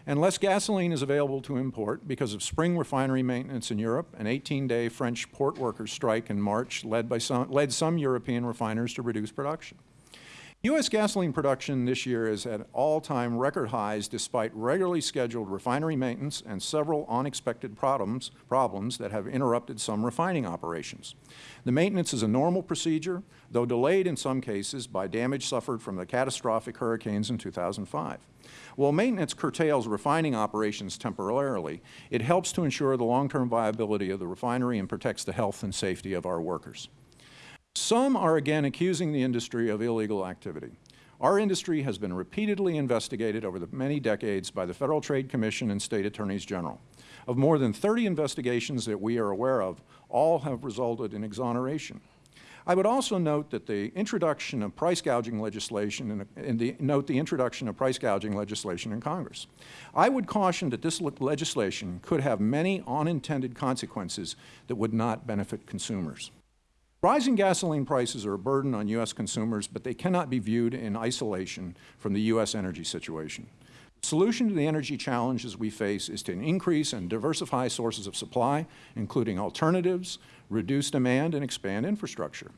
And less gasoline is available to import because of spring refinery maintenance in Europe, an 18-day French port workers strike in March led, by some, led some European refiners to reduce production. U.S. gasoline production this year is at all-time record highs despite regularly scheduled refinery maintenance and several unexpected problems, problems that have interrupted some refining operations. The maintenance is a normal procedure, though delayed in some cases by damage suffered from the catastrophic hurricanes in 2005. While maintenance curtails refining operations temporarily, it helps to ensure the long-term viability of the refinery and protects the health and safety of our workers. Some are again accusing the industry of illegal activity. Our industry has been repeatedly investigated over the many decades by the Federal Trade Commission and State Attorneys General. Of more than 30 investigations that we are aware of, all have resulted in exoneration. I would also note that the introduction of price gouging legislation in, in the, note the introduction of price gouging legislation in Congress. I would caution that this le legislation could have many unintended consequences that would not benefit consumers. Rising gasoline prices are a burden on U.S. consumers, but they cannot be viewed in isolation from the U.S. energy situation. The solution to the energy challenges we face is to increase and diversify sources of supply, including alternatives, reduce demand, and expand infrastructure.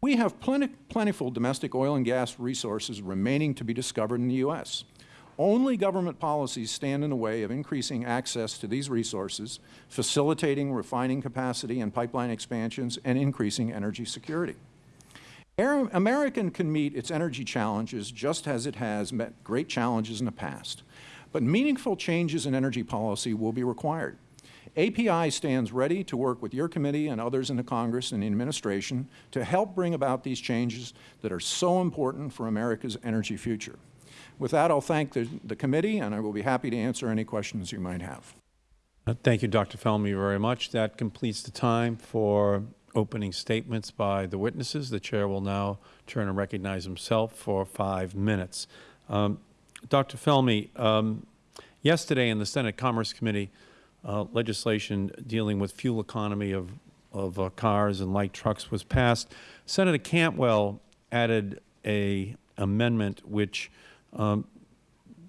We have plenty, plentiful domestic oil and gas resources remaining to be discovered in the U.S. Only government policies stand in the way of increasing access to these resources, facilitating refining capacity and pipeline expansions, and increasing energy security. American can meet its energy challenges just as it has met great challenges in the past. But meaningful changes in energy policy will be required. API stands ready to work with your committee and others in the Congress and the administration to help bring about these changes that are so important for America's energy future. With that, I'll thank the, the committee, and I will be happy to answer any questions you might have. Uh, thank you, Dr. Felmy, very much. That completes the time for opening statements by the witnesses. The Chair will now turn and recognize himself for five minutes. Um, Dr. Felmy, um, yesterday in the Senate Commerce Committee, uh, legislation dealing with fuel economy of, of uh, cars and light trucks was passed. Senator Cantwell added a amendment which um,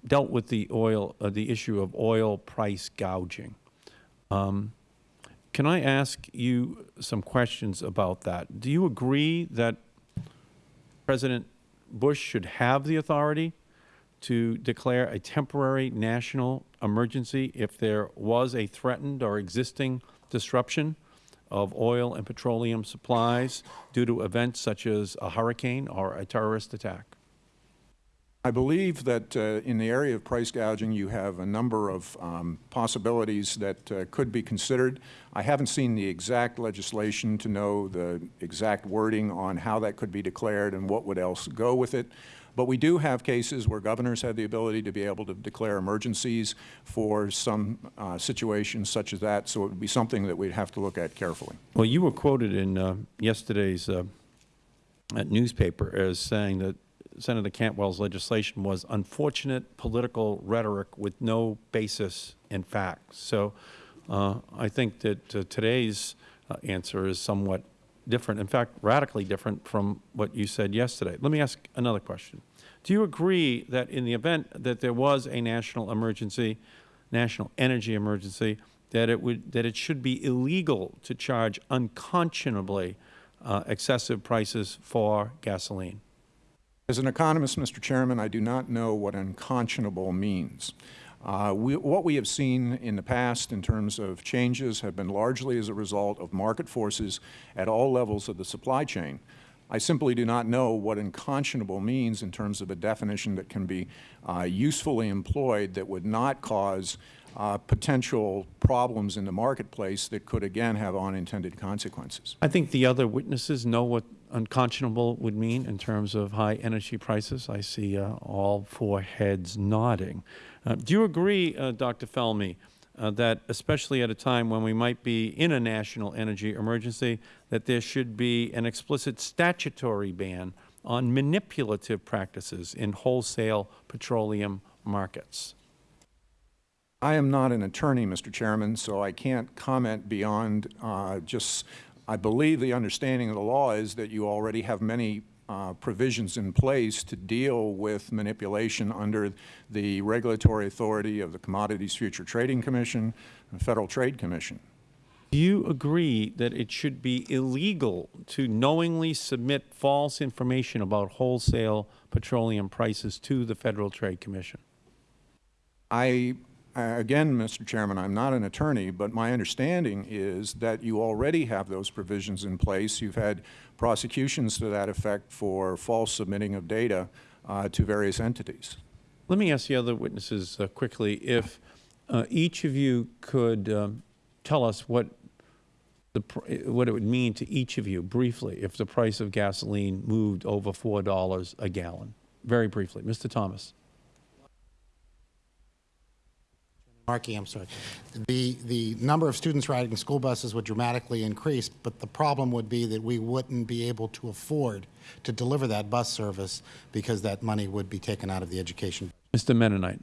dealt with the oil, uh, the issue of oil price gouging. Um, can I ask you some questions about that? Do you agree that President Bush should have the authority to declare a temporary national emergency if there was a threatened or existing disruption of oil and petroleum supplies due to events such as a hurricane or a terrorist attack? I believe that uh, in the area of price gouging, you have a number of um, possibilities that uh, could be considered. I haven't seen the exact legislation to know the exact wording on how that could be declared and what would else go with it. But we do have cases where governors have the ability to be able to declare emergencies for some uh, situations such as that, so it would be something that we'd have to look at carefully. Well, you were quoted in uh, yesterday's uh, newspaper as saying that Senator Cantwell's legislation was unfortunate political rhetoric with no basis in fact. So uh, I think that uh, today's uh, answer is somewhat different, in fact, radically different from what you said yesterday. Let me ask another question. Do you agree that in the event that there was a national emergency, national energy emergency, that it would that it should be illegal to charge unconscionably uh, excessive prices for gasoline? As an economist, Mr. Chairman, I do not know what unconscionable means. Uh, we, what we have seen in the past in terms of changes have been largely as a result of market forces at all levels of the supply chain. I simply do not know what unconscionable means in terms of a definition that can be uh, usefully employed that would not cause uh, potential problems in the marketplace that could again have unintended consequences. I think the other witnesses know what unconscionable would mean in terms of high energy prices. I see uh, all four heads nodding. Uh, do you agree, uh, Dr. Felmy, uh, that especially at a time when we might be in a national energy emergency, that there should be an explicit statutory ban on manipulative practices in wholesale petroleum markets? I am not an attorney, Mr. Chairman, so I can't comment beyond uh, just, I believe the understanding of the law is that you already have many uh, provisions in place to deal with manipulation under the regulatory authority of the Commodities Future Trading Commission and Federal Trade Commission. Do you agree that it should be illegal to knowingly submit false information about wholesale petroleum prices to the Federal Trade Commission? I again, Mr. Chairman, I'm not an attorney, but my understanding is that you already have those provisions in place. You've had prosecutions to that effect for false submitting of data uh, to various entities. Let me ask the other witnesses uh, quickly if uh, each of you could um, tell us what the what it would mean to each of you briefly if the price of gasoline moved over four dollars a gallon. Very briefly, Mr. Thomas. Markey, I'm sorry. The, the number of students riding school buses would dramatically increase, but the problem would be that we wouldn't be able to afford to deliver that bus service because that money would be taken out of the education. Mr. Mitternight.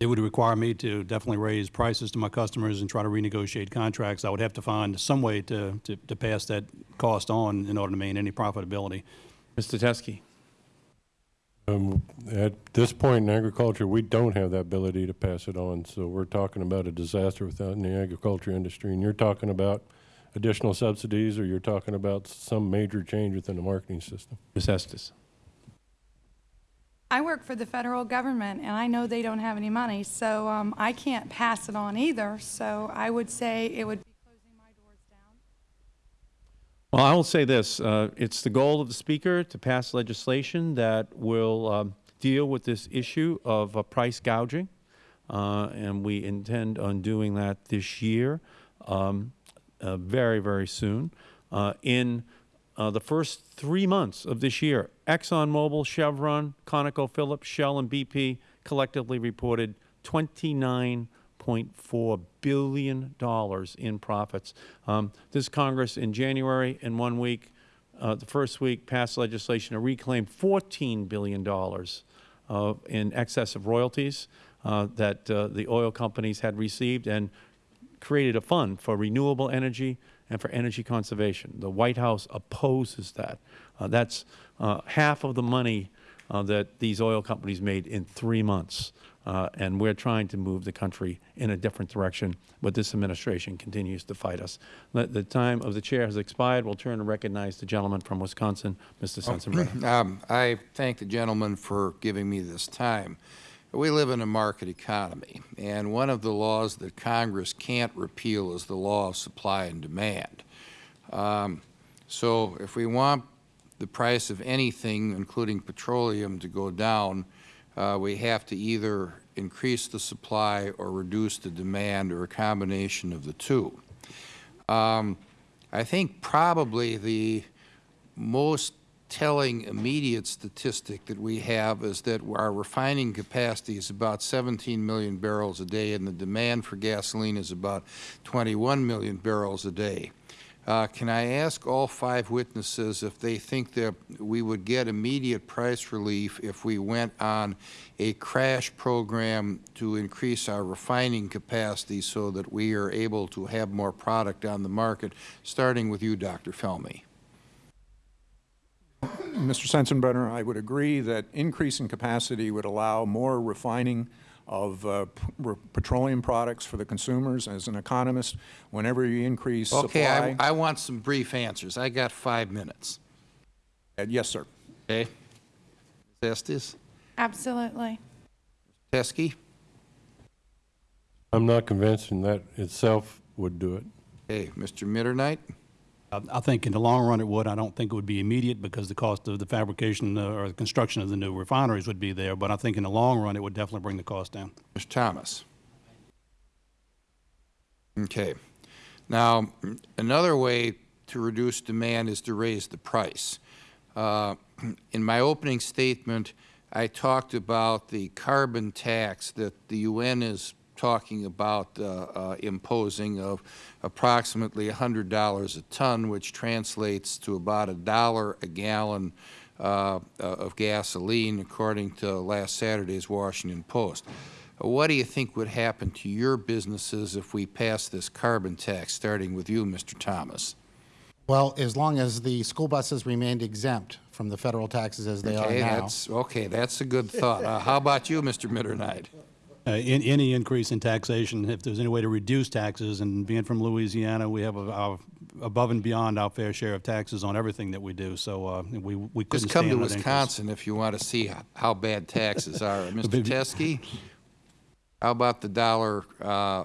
It would require me to definitely raise prices to my customers and try to renegotiate contracts. I would have to find some way to, to, to pass that cost on in order to maintain any profitability. Mr. Teske. Um, At this point in agriculture, we don't have that ability to pass it on, so we're talking about a disaster within the agriculture industry. And you're talking about additional subsidies, or you're talking about some major change within the marketing system? Ms. Estes. I work for the federal government, and I know they don't have any money, so um, I can't pass it on either. So I would say it would be closing my doors down. Well, I will say this. Uh, it's the goal of the Speaker to pass legislation that will um, deal with this issue of uh, price gouging, uh, and we intend on doing that this year, um, uh, very, very soon. Uh, in uh, the first three months of this year, ExxonMobil, Chevron, ConocoPhillips, Shell, and BP collectively reported 29.4 billion dollars in profits. Um, this Congress in January, in one week, uh, the first week, passed legislation to reclaim 14 billion dollars uh, in excess of royalties uh, that uh, the oil companies had received, and created a fund for renewable energy and for energy conservation. The White House opposes that. Uh, that's uh, half of the money that these oil companies made in three months. Uh, and we're trying to move the country in a different direction, but this administration continues to fight us. The, the time of the chair has expired. We'll turn and recognize the gentleman from Wisconsin, Mr. Sensenbrenner. Um, I thank the gentleman for giving me this time. We live in a market economy, and one of the laws that Congress can't repeal is the law of supply and demand. Um, so if we want the price of anything, including petroleum, to go down, uh, we have to either increase the supply or reduce the demand or a combination of the two. Um, I think probably the most telling immediate statistic that we have is that our refining capacity is about 17 million barrels a day and the demand for gasoline is about 21 million barrels a day. Uh, can I ask all five witnesses if they think that we would get immediate price relief if we went on a crash program to increase our refining capacity so that we are able to have more product on the market, starting with you, Dr. Felmy? Mr. Sensenbrenner, I would agree that increasing capacity would allow more refining of uh, petroleum products for the consumers. As an economist, whenever you increase Okay, I, supply... I want some brief answers. I got five minutes. Uh, Yes, sir. Okay. Ms. Estes? Absolutely. Teske? I'm not convinced and that itself would do it. Okay, Mr. Mitternight? I think in the long run it would. I don't think it would be immediate because the cost of the fabrication uh, or the construction of the new refineries would be there. But I think in the long run it would definitely bring the cost down. Mr. Thomas? Okay. Now, another way to reduce demand is to raise the price. Uh, in my opening statement, I talked about the carbon tax that the UN is talking about uh, uh, imposing of approximately $100 a ton, which translates to about a dollar a gallon uh, of gasoline, according to last Saturday's Washington Post. What do you think would happen to your businesses if we passed this carbon tax, starting with you, Mr. Thomas? Well, as long as the school buses remained exempt from the federal taxes as they okay, are now. That's, okay, that's a good thought. Uh, how about you, Mr. Mitternight? Uh, in, any increase in taxation, if there's any way to reduce taxes, and being from Louisiana, we have a, our, above and beyond our fair share of taxes on everything that we do. So uh, we we couldn't Just come to stand that increase. Wisconsin if you want to see how, how bad taxes are. Mr. Teske, how about the dollar uh,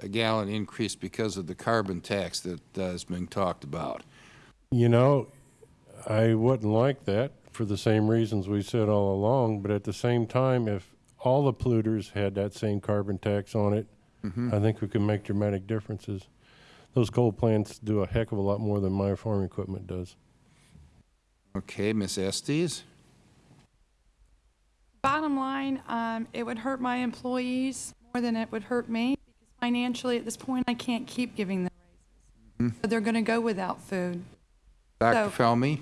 a gallon increase because of the carbon tax that uh, is being talked about? You know, I wouldn't like that for the same reasons we said all along, but at the same time, if all the polluters had that same carbon tax on it, Mhm. I think we can make dramatic differences. Those coal plants do a heck of a lot more than my farm equipment does. Okay, Ms. Estes? Bottom line, um, it would hurt my employees more than it would hurt me because financially at this point I can't keep giving them raises. So they're going to go without food. Dr. So- Felmy?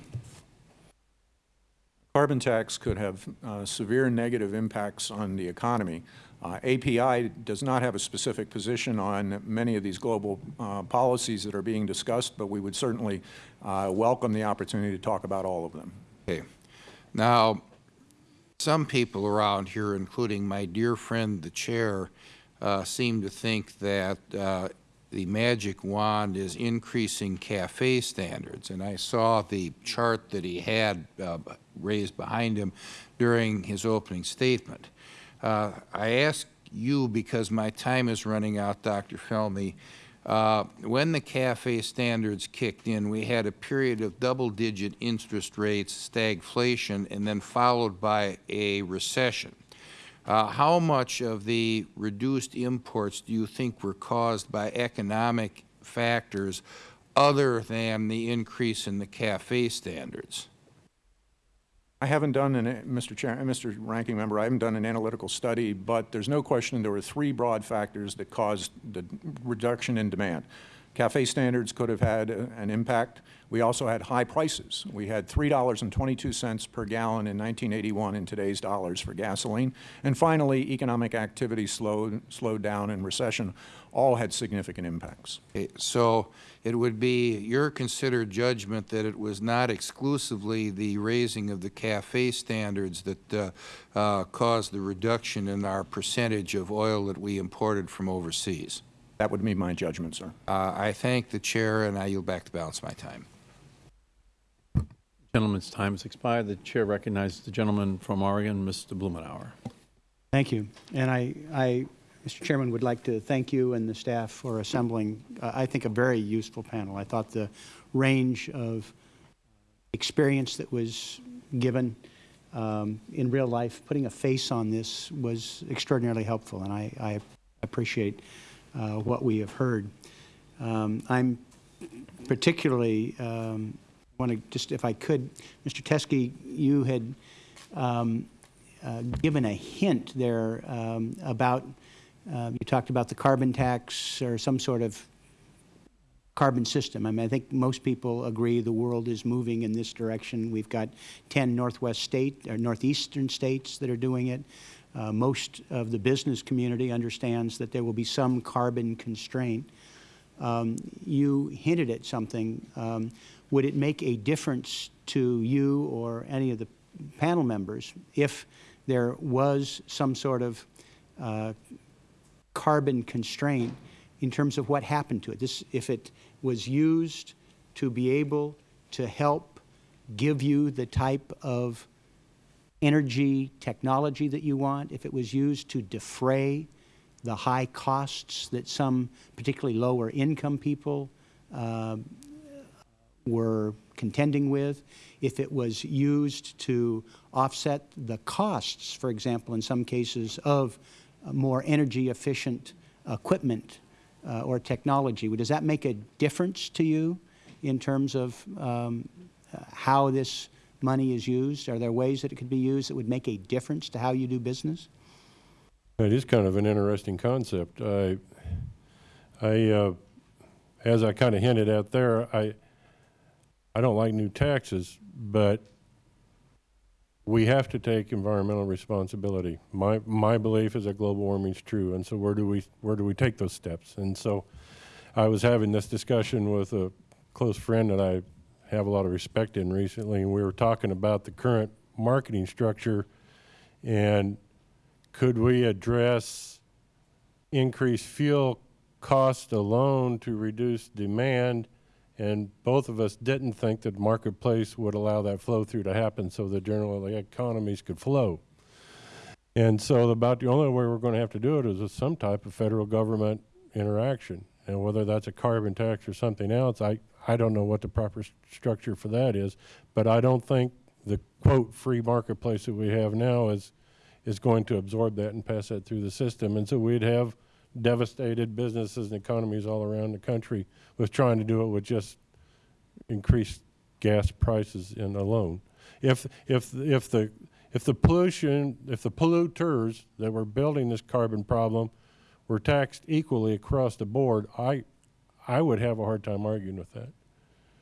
Carbon tax could have uh, severe negative impacts on the economy. Uh, API does not have a specific position on many of these global uh, policies that are being discussed, but we would certainly uh, welcome the opportunity to talk about all of them. Okay. Now, some people around here, including my dear friend, the chair, uh, seem to think that uh, the magic wand is increasing CAFE standards. And I saw the chart that he had uh, raised behind him during his opening statement. Uh, I ask you, because my time is running out, Dr. Felmy, uh, when the CAFE standards kicked in, we had a period of double-digit interest rates, stagflation, and then followed by a recession. Uh, how much of the reduced imports do you think were caused by economic factors other than the increase in the CAFE standards? I haven't done an, Mr. Chair, Mr. Ranking Member, I haven't done an analytical study, but there's no question there were three broad factors that caused the reduction in demand. CAFE standards could have had an impact. We also had high prices. We had $3.22 per gallon in 1981 in today's dollars for gasoline. And finally, economic activity slowed, slowed down and recession all had significant impacts. Okay, So it would be your considered judgment that it was not exclusively the raising of the CAFE standards that uh, uh, caused the reduction in our percentage of oil that we imported from overseas? That would be my judgment, sir. Uh, I thank the Chair, and I yield back the balance of my time. Gentleman's time has expired. The chair recognizes the gentleman from Oregon, Mr. Blumenauer. Thank you. And I, I, Mr. Chairman, would like to thank you and the staff for assembling, uh, I think, a very useful panel. I thought the range of experience that was given um, in real life, putting a face on this was extraordinarily helpful, and I, I appreciate uh, what we have heard. Um, I'm particularly um, want to just, if I could, Mr. Teske, you had um, uh, given a hint there um, about, uh, you talked about the carbon tax or some sort of carbon system. I mean, I think most people agree the world is moving in this direction. We've got 10 northwest state or northeastern states that are doing it. Uh, most of the business community understands that there will be some carbon constraint. Um, you hinted at something. Um, would it make a difference to you or any of the panel members if there was some sort of uh, carbon constraint in terms of what happened to it? This, if it was used to be able to help give you the type of energy technology that you want, if it was used to defray the high costs that some particularly lower income people uh, were contending with, if it was used to offset the costs, for example, in some cases, of more energy efficient equipment uh, or technology. Does that make a difference to you in terms of um, uh, how this money is used? Are there ways that it could be used that would make a difference to how you do business? It is kind of an interesting concept. I, I, uh, as I kind of hinted at there, I, I don't like new taxes, but we have to take environmental responsibility. My, my belief is that global warming is true, and so where do we, where do we take those steps? And so I was having this discussion with a close friend that I have a lot of respect in recently, and we were talking about the current marketing structure and could we address increased fuel cost alone to reduce demand? And both of us didn't think that marketplace would allow that flow through to happen so the general economies could flow. And so about the only way we're going to have to do it is with some type of federal government interaction. And whether that's a carbon tax or something else, I, I don't know what the proper structure for that is. But I don't think the quote free marketplace that we have now is is going to absorb that and pass that through the system. And so we'd have devastated businesses and economies all around the country with trying to do it with just increased gas prices in alone. If if if the if the pollution if the polluters that were building this carbon problem were taxed equally across the board, I I would have a hard time arguing with that.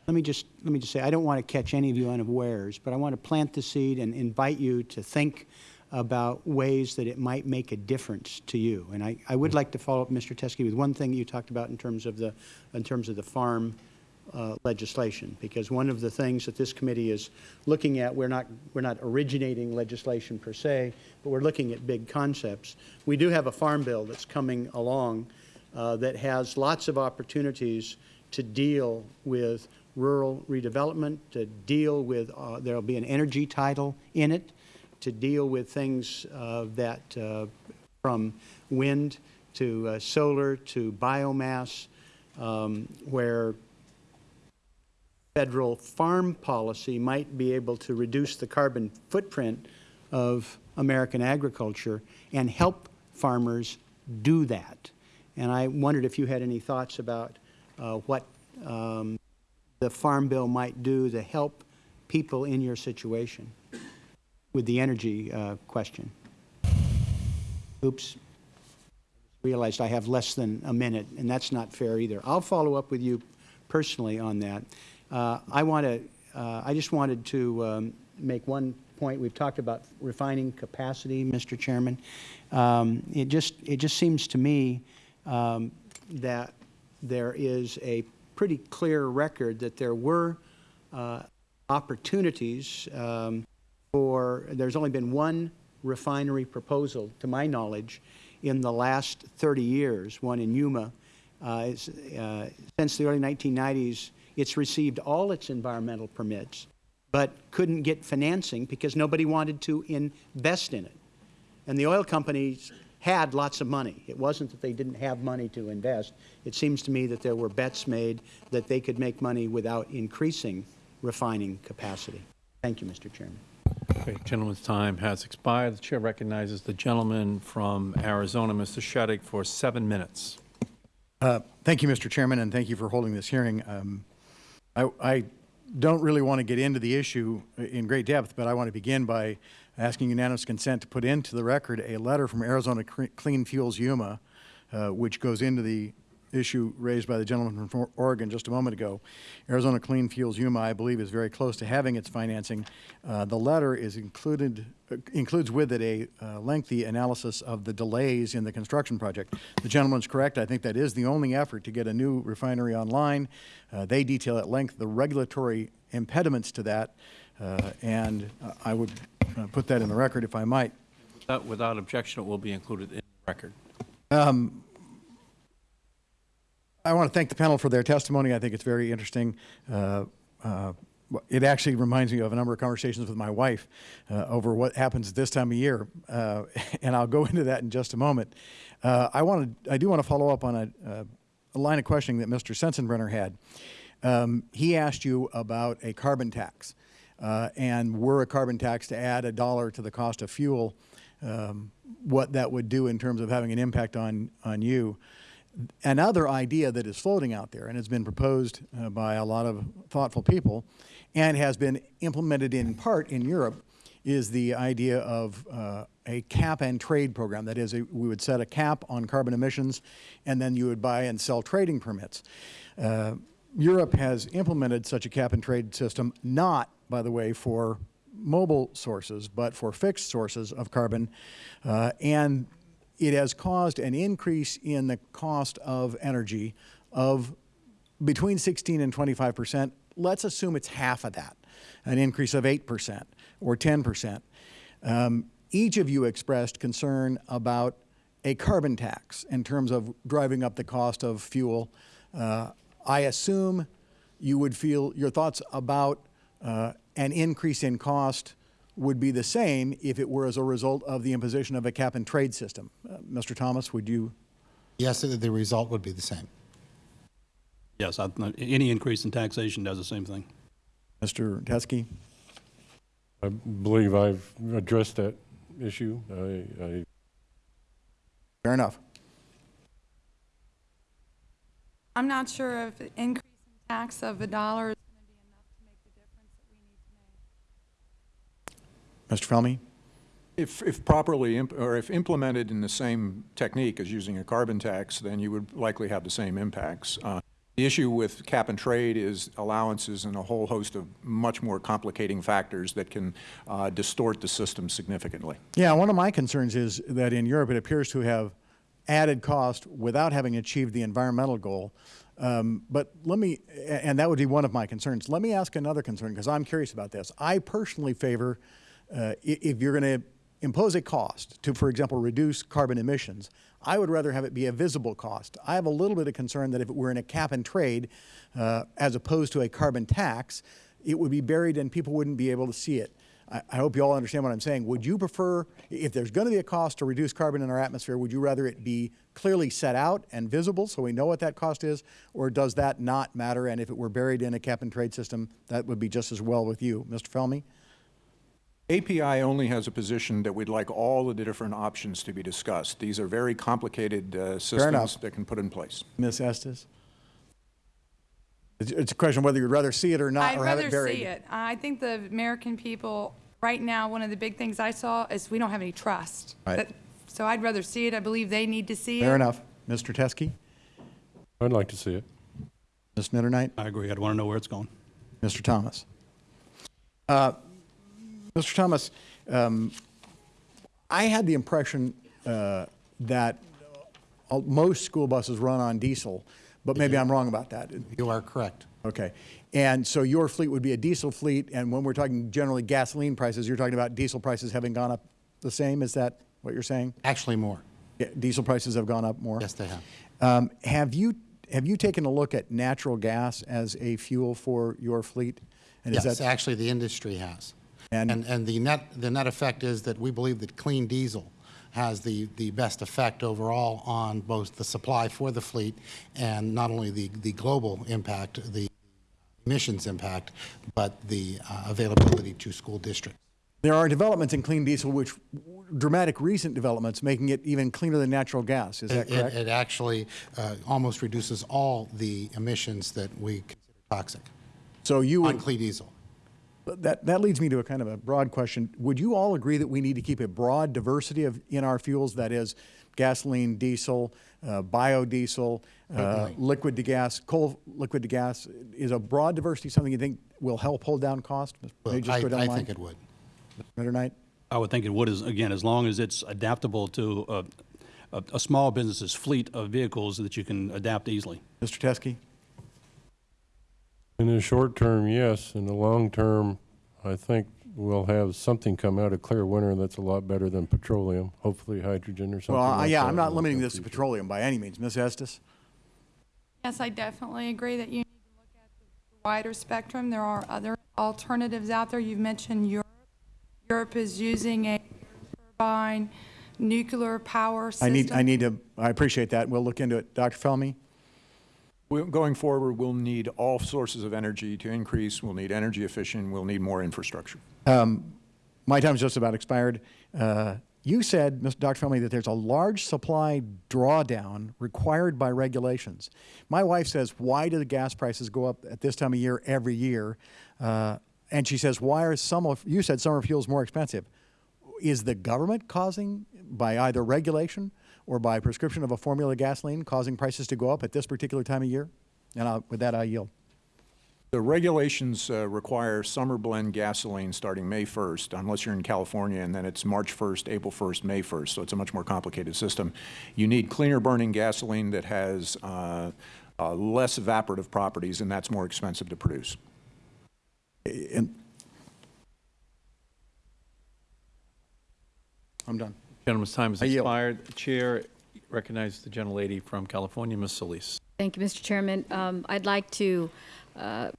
Let me just, let me just say, I don't want to catch any of you unawares, but I want to plant the seed and invite you to think about ways that it might make a difference to you. And I, I would like to follow up, Mr. Teske, with one thing you talked about in terms of the, in terms of the farm uh, legislation, because one of the things that this committee is looking at, we're not, we're not originating legislation per se, but we're looking at big concepts. We do have a farm bill that's coming along uh, that has lots of opportunities to deal with rural redevelopment, to deal with, uh, there will be an energy title in it, to deal with things uh, that, uh, from wind to uh, solar to biomass, um, where federal farm policy might be able to reduce the carbon footprint of American agriculture and help farmers do that. And I wondered if you had any thoughts about uh, what um, the Farm Bill might do to help people in your situation with the energy uh, question. Oops. Realized I have less than a minute, and that's not fair either. I'll follow up with you personally on that. Uh, I want to, uh, I just wanted to um, make one point. We've talked about refining capacity, Mr. Chairman. Um, it just, it just seems to me um, that there is a pretty clear record that there were uh, opportunities um, for, there's only been one refinery proposal, to my knowledge, in the last 30 years, one in Yuma. Uh, uh, since the early 1990s, it's received all its environmental permits, but couldn't get financing because nobody wanted to invest in it. And the oil companies had lots of money. It wasn't that they didn't have money to invest. It seems to me that there were bets made that they could make money without increasing refining capacity. Thank you, Mr. Chairman. Okay, gentleman's time has expired. The Chair recognizes the gentleman from Arizona, Mr. Shadegg, for seven minutes. Uh, thank you, Mr. Chairman, and thank you for holding this hearing. Um, I, I don't really want to get into the issue in great depth, but I want to begin by asking unanimous consent to put into the record a letter from Arizona Clean Fuels Yuma, uh, which goes into the issue raised by the gentleman from Oregon just a moment ago. Arizona Clean Fuels Yuma, I believe, is very close to having its financing. Uh, the letter is included uh, includes with it a uh, lengthy analysis of the delays in the construction project. The gentleman's correct. I think that is the only effort to get a new refinery online. Uh, they detail at length the regulatory impediments to that, uh, and I would uh, put that in the record if I might. Without, without objection, it will be included in the record. Um, I want to thank the panel for their testimony. I think it's very interesting. Uh, uh, it actually reminds me of a number of conversations with my wife uh, over what happens this time of year, uh, and I'll go into that in just a moment. Uh, I wanted, I do want to follow up on a, a line of questioning that Mr. Sensenbrenner had. Um, he asked you about a carbon tax, uh, and were a carbon tax to add a dollar to the cost of fuel, um, what that would do in terms of having an impact on on you another idea that is floating out there and has been proposed uh, by a lot of thoughtful people and has been implemented in part in Europe is the idea of uh, a cap and trade program. That is, a, we would set a cap on carbon emissions and then you would buy and sell trading permits. Uh, Europe has implemented such a cap and trade system, not, by the way, for mobile sources, but for fixed sources of carbon. Uh, and it has caused an increase in the cost of energy of between 16 and 25 percent. Let's assume it's half of that, an increase of 8 percent or 10 percent. Um, each of you expressed concern about a carbon tax in terms of driving up the cost of fuel. Uh, I assume you would feel your thoughts about uh, an increase in cost would be the same if it were as a result of the imposition of a cap and trade system. Uh, Mr. Thomas, would you? Yes, the result would be the same. Yes, I, any increase in taxation does the same thing. Mr. Teske? I believe I've addressed that issue. I, I Fair enough. I'm not sure if an increase in tax of a dollar is going to be enough to make the difference that we need to make. Mr. Felmy? If, if properly, imp- or if implemented in the same technique as using a carbon tax, then you would likely have the same impacts. Uh, The issue with cap and trade is allowances and a whole host of much more complicating factors that can uh, distort the system significantly. Yeah, one of my concerns is that in Europe, it appears to have added cost without having achieved the environmental goal. Um, but let me, and that would be one of my concerns. Let me ask another concern because I'm curious about this. I personally favor, uh, if you're going to impose a cost to, for example, reduce carbon emissions, I would rather have it be a visible cost. I have a little bit of concern that if it were in a cap and trade, uh, as opposed to a carbon tax, it would be buried and people wouldn't be able to see it. I, I hope you all understand what I'm saying. Would you prefer, if there's going to be a cost to reduce carbon in our atmosphere, would you rather it be clearly set out and visible so we know what that cost is, or does that not matter? And if it were buried in a cap and trade system, that would be just as well with you. Mr. Felmy? API only has a position that we'd like all of the different options to be discussed. These are very complicated uh, systems that can put in place. Ms. Estes? It's- It's a question of whether you'd rather see it or not, I'd or have rather it buried. see it. I think the American people, right now, one of the big things I saw is we don't have any trust. Right. That- So I'd rather see it. I believe they need to see it. Fair enough. Mr. Teske? I'd like to see it. Ms. Mitternight? I agree. I'd want to know where it's going. Mr. Thomas? Uh, Mr. Thomas, um, I had the impression uh, that most school buses run on diesel, but maybe I'm wrong about that. You are correct. Okay. And so your fleet would be a diesel fleet, and when we're talking generally gasoline prices, you're talking about diesel prices having gone up the same? Is that what you're saying? Actually, more. Yeah, Diesel prices have gone up more? Yes, they have. Um, Have you, have you taken a look at natural gas as a fuel for your fleet? And is Yes, that- actually, the industry has. And- And, and the net, the net effect is that we believe that clean diesel has the, the best effect overall on both the supply for the fleet and not only the, the global impact, the emissions impact, but the uh, availability to school districts. There are developments in clean diesel, which dramatic recent developments, making it even cleaner than natural gas. Is that It- it- correct? It actually uh, almost reduces all the emissions that we consider toxic So you on clean diesel. That, that leads me to a kind of a broad question. Would you all agree that we need to keep a broad diversity of, in our fuels, that is gasoline, diesel, uh, biodiesel, uh, liquid to gas, coal liquid to gas? Is a broad diversity something you think will help hold down cost? Well, just I go down I think it would. Mitternight? I would think it would, as, again, as long as it's adaptable to a, a, a small business's fleet of vehicles that you can adapt easily. Mr. Teske? In the short term, yes. In the long term, I think we'll have something come out of clear winter that's a lot better than petroleum, hopefully hydrogen or something Well, like yeah, that I'm not limiting this to petroleum by any means. Ms. Estes? Yes, I definitely agree that you need to look at the wider spectrum. There are other alternatives out there. You've mentioned Europe. Europe is using a turbine nuclear power I system. need, I need to, I appreciate that. We'll look into it. Dr. Felmy? Going forward, we'll need all sources of energy to increase. We'll need energy efficient. We'll need more infrastructure. My time's just about expired. Uh, You said. Dr. Felmy, that there's a large supply drawdown required by regulations. My wife says, why do the gas prices go up at this time of year every year? Uh, And she says, why are some of, you said summer fuels more expensive. Is the government causing, by either regulation or by prescription of a formula gasoline, causing prices to go up at this particular time of year? And I'll- with that, I yield. The regulations uh, require summer blend gasoline starting May 1st, unless you're in California, and then it's March 1st, April 1st, May 1st, so it's a much more complicated system. You need cleaner burning gasoline that has uh, uh, less evaporative properties, and that's more expensive to produce. And I'm done. Gentleman's time has expired. The Chair recognizes the gentlelady from California, Ms. Solis. Thank you, Mr. Chairman. Um, I'd like to uh,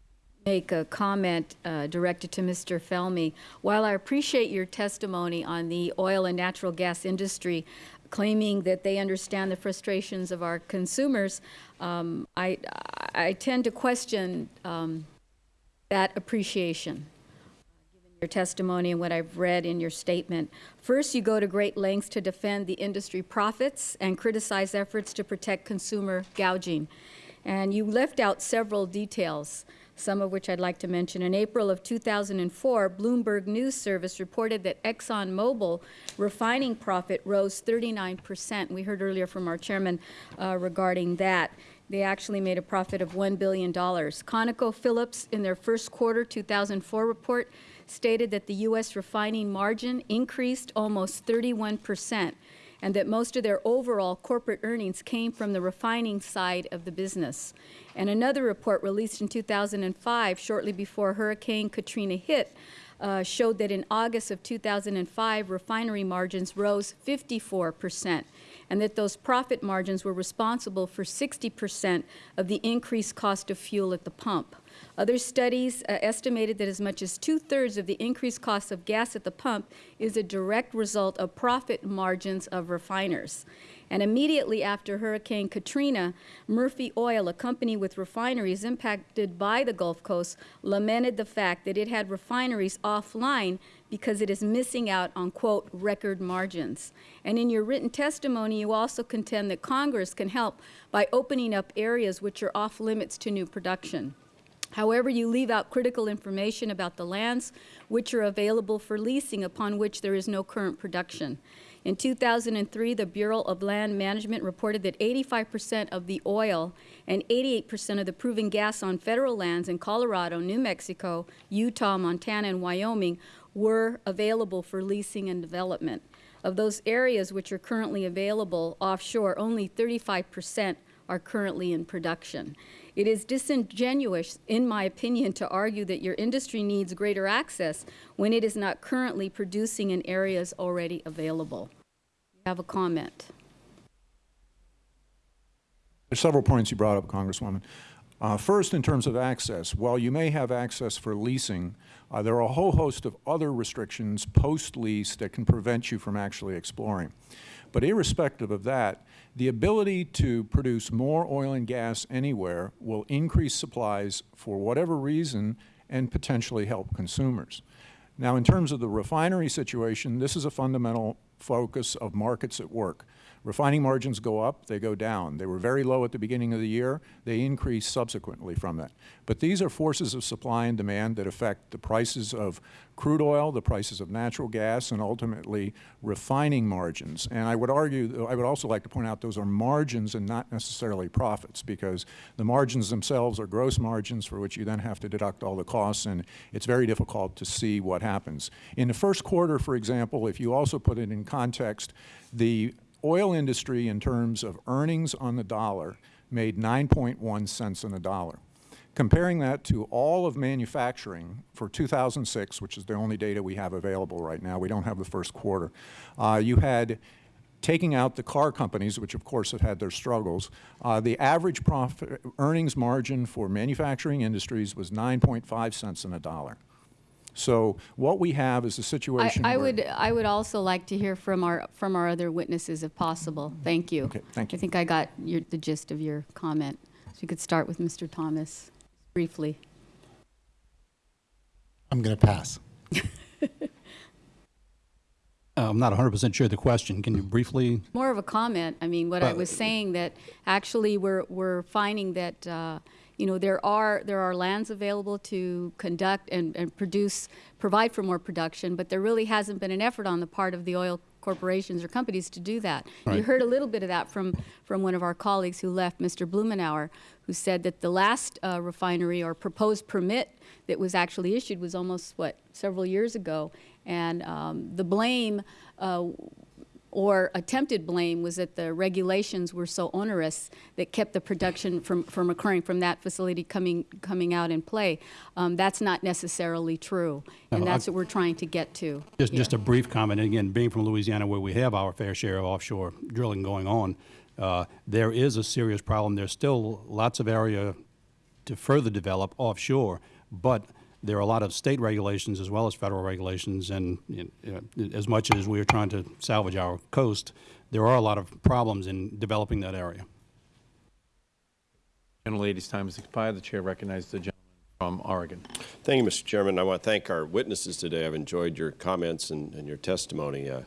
make a comment uh, directed to Mr. Felmy. While I appreciate your testimony on the oil and natural gas industry, claiming that they understand the frustrations of our consumers, um, I, I tend to question um, that appreciation, given your testimony and what I've read in your statement. First, you go to great lengths to defend the industry profits and criticize efforts to protect consumer gouging. And you left out several details, some of which I'd like to mention. In April of 2004, Bloomberg News Service reported that ExxonMobil refining profit rose 39 percent. We heard earlier from our chairman uh, regarding that. They actually made a profit of $1 billion. ConocoPhillips, in their first quarter 2004 report, stated that the U.S. refining margin increased almost 31 percent and that most of their overall corporate earnings came from the refining side of the business. And another report released in 2005, shortly before Hurricane Katrina hit, uh, showed that in August of 2005, refinery margins rose 54 percent, and that those profit margins were responsible for 60 percent of the increased cost of fuel at the pump. Other studies uh, estimated that as much as two-thirds of the increased cost of gas at the pump is a direct result of profit margins of refiners. And immediately after Hurricane Katrina, Murphy Oil, a company with refineries impacted by the Gulf Coast, lamented the fact that it had refineries offline because it is missing out on, quote, record margins. And in your written testimony, you also contend that Congress can help by opening up areas which are off limits to new production. However, you leave out critical information about the lands which are available for leasing upon which there is no current production. In 2003, the Bureau of Land Management reported that 85 percent of the oil and 88 percent of the proven gas on federal lands in Colorado, New Mexico, Utah, Montana, and Wyoming were available for leasing and development. Of those areas which are currently available offshore, only 35 percent are currently in production. It is disingenuous, in my opinion, to argue that your industry needs greater access when it is not currently producing in areas already available. You have a comment. There's several points you brought up, Congresswoman. Uh, first, in terms of access, while you may have access for leasing, uh, there are a whole host of other restrictions post-lease that can prevent you from actually exploring. But irrespective of that, the ability to produce more oil and gas anywhere will increase supplies for whatever reason and potentially help consumers. Now, in terms of the refinery situation, this is a fundamental focus of markets at work. Refining margins go up, they go down. They were very low at the beginning of the year. They increase subsequently from that. But these are forces of supply and demand that affect the prices of crude oil, the prices of natural gas, and ultimately refining margins. And I would argue, I would also like to point out those are margins and not necessarily profits because the margins themselves are gross margins for which you then have to deduct all the costs and it's very difficult to see what happens. In the first quarter, for example, if you also put it in context, the oil industry in terms of earnings on the dollar made 9.1 cents on the dollar. Comparing that to all of manufacturing for 2006, which is the only data we have available right now, we don't have the first quarter, uh, you had taking out the car companies, which of course have had their struggles, uh, the average profit earnings margin for manufacturing industries was 9.5 cents on a dollar. So what we have is a situation I, I where would I would also like to hear from our from our other witnesses if possible. Thank you. Okay, thank you. I think I got your, the gist of your comment. So you could start with Mr. Thomas briefly. I'm going to pass. Uh, I'm not 100% sure of the question. Can you briefly? More of a comment. I mean, what I was saying that actually we're we're finding that uh, you know there are there are lands available to conduct and, and produce provide for more production, but there really hasn't been an effort on the part of the oil corporations or companies to do that. You heard a little bit of that from from one of our colleagues who left, Mr. Blumenauer, who said that the last uh, refinery or proposed permit that was actually issued was almost what several years ago, and um, the blame. Uh, or attempted blame was that the regulations were so onerous that kept the production from, from occurring from that facility coming coming out in play. Um, that's not necessarily true, and No, I- that's what we're trying to get to. Just, just a brief comment. Again, being from Louisiana, where we have our fair share of offshore drilling going on, uh, there is a serious problem. There's still lots of area to further develop offshore, but there are a lot of state regulations as well as federal regulations, and you know, as much as we are trying to salvage our coast, there are a lot of problems in developing that area. Gentlelady's time has expired. The chair recognizes the gentleman from Oregon. Thank you, Mr. Chairman. I want to thank our witnesses today. I've enjoyed your comments and, and your testimony. Uh,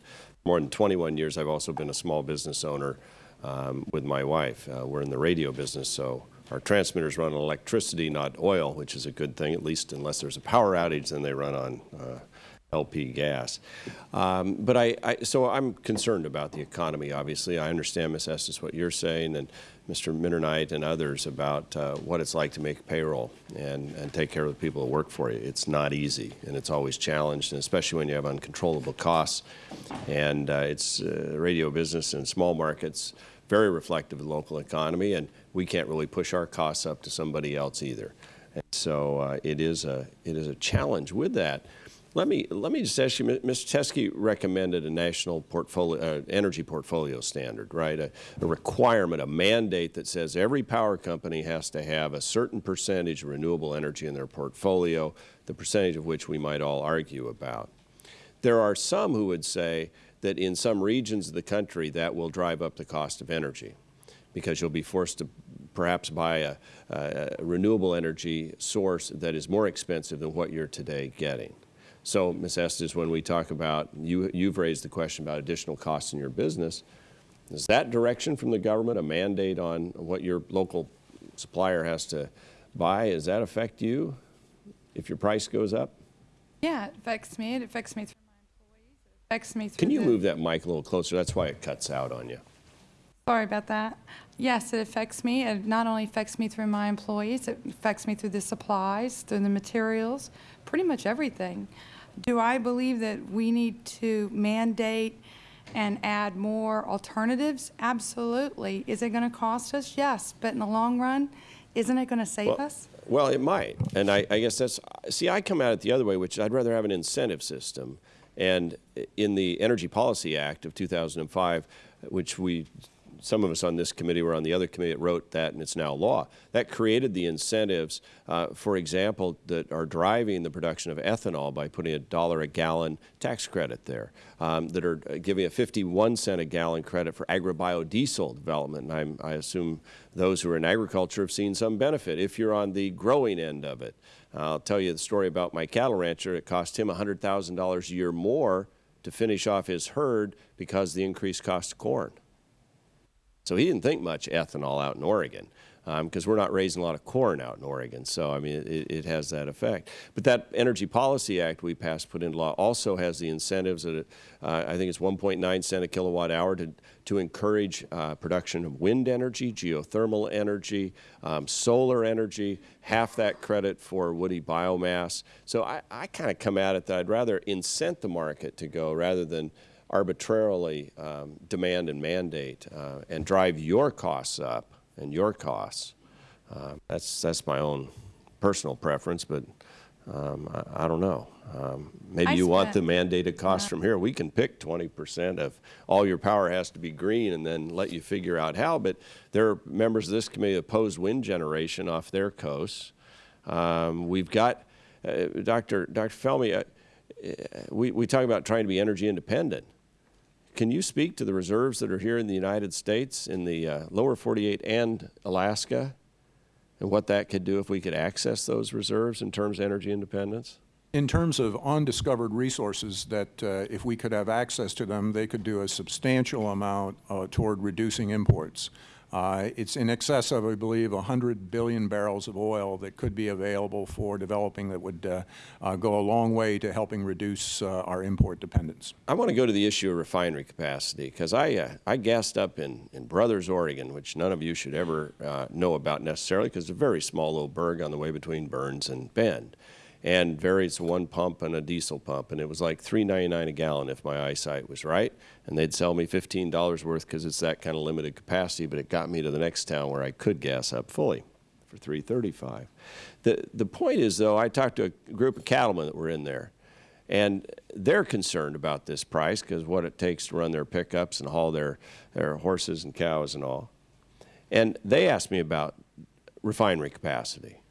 more than 21 years, I've also been a small business owner um, with my wife. Uh, we're in the radio business, so our transmitters run on electricity, not oil, which is a good thing, at least unless there's a power outage, then they run on uh, LP gas. Um, but I, I, so I'm concerned about the economy, obviously. I understand, Ms. Estes, what you're saying, and Mr. Mitternight and others about uh, what it's like to make payroll and, and take care of the people that work for you. It's not easy, and it's always challenged, and especially when you have uncontrollable costs. And uh, it's uh, radio business in small markets, very reflective of the local economy, and we can't really push our costs up to somebody else either. And so uh, it, is a, it is a challenge with that. Let me, let me just ask you, Mr. Teske recommended a national portfolio, uh, energy portfolio standard, right? A, a, requirement, a mandate that says every power company has to have a certain percentage of renewable energy in their portfolio, the percentage of which we might all argue about. There are some who would say that in some regions of the country that will drive up the cost of energy because you'll be forced to perhaps buy a, a renewable energy source that is more expensive than what you're today getting. So, Ms. Estes, when we talk about, you, you've raised the question about additional costs in your business, is that direction from the government, a mandate on what your local supplier has to buy, does that affect you if your price goes up? Yeah, it affects me. It affects me through my employees. It affects me Can you the, move that mic a little closer? That's why it cuts out on you. Sorry about that. Yes, it affects me. It not only affects me through my employees, it affects me through the supplies, through the materials, pretty much everything. Do I believe that we need to mandate and add more alternatives? Absolutely. Is it going to cost us? Yes. But in the long run, isn't it going to save well, us? Well, it might. And I, I guess that's, see, I come at it the other way, which I'd rather have an incentive system. And in the Energy Policy Act of 2005, which we some of us on this committee were on the other committee that wrote that, and it's now law. That created the incentives, uh, for example, that are driving the production of ethanol by putting a dollar a gallon tax credit there, um, that are giving a 51 cent a gallon credit for agribiodiesel development. And I'm, I assume those who are in agriculture have seen some benefit if you're on the growing end of it. I'll tell you the story about my cattle rancher. It cost him $100,000 a year more to finish off his herd because of the increased cost of corn. So he didn't think much ethanol out in Oregon because um, we're not raising a lot of corn out in Oregon. So, I mean, it, it, has that effect. But that Energy Policy Act we passed, put into law, also has the incentives that uh, I think it's 1.9 cent a kilowatt hour to, to encourage uh, production of wind energy, geothermal energy, um, solar energy, half that credit for woody biomass. So I, I kind of come at it that I'd rather incent the market to go rather than arbitrarily um, demand and mandate uh, and drive your costs up and your costs. Uh, that's, that's my own personal preference, but um, I, I, don't know. Um, maybe I you want the mandated cost yeah. from here. We can pick 20 percent of all your power has to be green and then let you figure out how. But there are members of this committee that oppose wind generation off their coasts. Um, we've got, uh, Dr. Dr. Felmy, uh, we, we talk about trying to be energy independent. Can you speak to the reserves that are here in the United States, in the uh, lower 48 and Alaska, and what that could do if we could access those reserves in terms of energy independence? In terms of undiscovered resources that uh, if we could have access to them, they could do a substantial amount uh, toward reducing imports. Uh, it's in excess of, I believe, 100 billion barrels of oil that could be available for developing that would uh, uh, go a long way to helping reduce uh, our import dependence. I want to go to the issue of refinery capacity because I, uh, I gassed up in, in Brothers, Oregon, which none of you should ever uh, know about necessarily because it's a very small little burg on the way between Burns and Bend and varies one pump and a diesel pump. And it was like $3.99 a gallon if my eyesight was right. And they'd sell me $15 worth because it's that kind of limited capacity, but it got me to the next town where I could gas up fully for 335 The, the point is, though, I talked to a group of cattlemen that were in there, and they're concerned about this price because what it takes to run their pickups and haul their, their horses and cows and all. And they asked me about refinery capacity.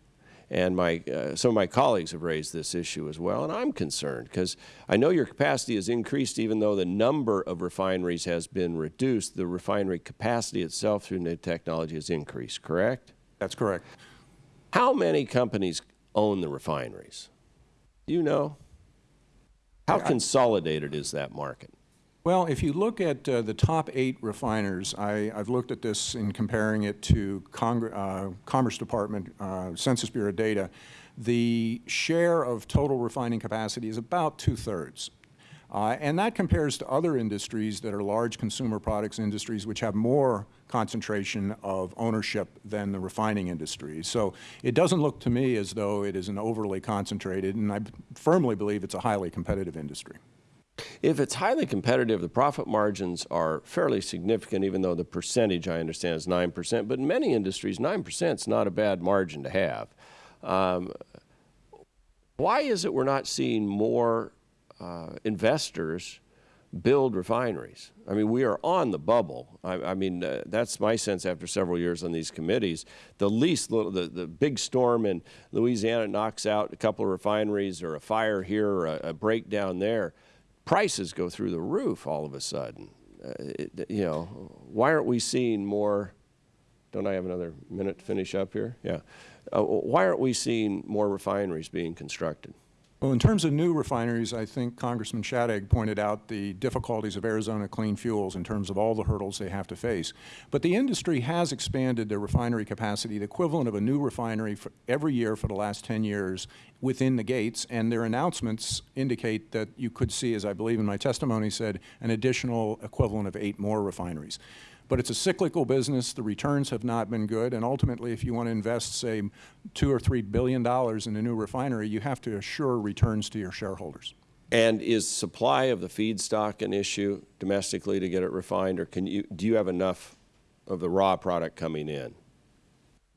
And my, uh, some of my colleagues have raised this issue as well, and I'm concerned because I know your capacity has increased even though the number of refineries has been reduced. The refinery capacity itself through new technology has increased, correct? That's correct. How many companies own the refineries? Do you know? How consolidated is that market? Well, if you look at uh, the top eight refiners, I, I've looked at this in comparing it to Congr uh, Commerce Department uh, Census Bureau data. The share of total refining capacity is about two-thirds. Uh, and that compares to other industries that are large consumer products industries which have more concentration of ownership than the refining industry. So it doesn't look to me as though it is an overly concentrated, and I firmly believe it's a highly competitive industry. If it's highly competitive, the profit margins are fairly significant, even though the percentage, I understand, is 9%. But in many industries, 9% is not a bad margin to have. Um, why is it we're not seeing more uh, investors build refineries? I mean, we are on the bubble. I, I mean, uh, that's my sense after several years on these committees. The least, little, the, the big storm in Louisiana knocks out a couple of refineries or a fire here or a, a breakdown there prices go through the roof all of a sudden. Uh, it, you know, why aren't we seeing more? Don't I have another minute to finish up here? Yeah. Uh, why aren't we seeing more refineries being constructed? Well, in terms of new refineries, I think Congressman Shadegg pointed out the difficulties of Arizona Clean Fuels in terms of all the hurdles they have to face. But the industry has expanded their refinery capacity, the equivalent of a new refinery every year for the last 10 years within the gates, and their announcements indicate that you could see, as I believe in my testimony said, an additional equivalent of eight more refineries. But it's a cyclical business. The returns have not been good. And ultimately, if you want to invest, say, two or three billion dollars in a new refinery, you have to assure returns to your shareholders. And is supply of the feedstock an issue domestically to get it refined, or can you, do you have enough of the raw product coming in?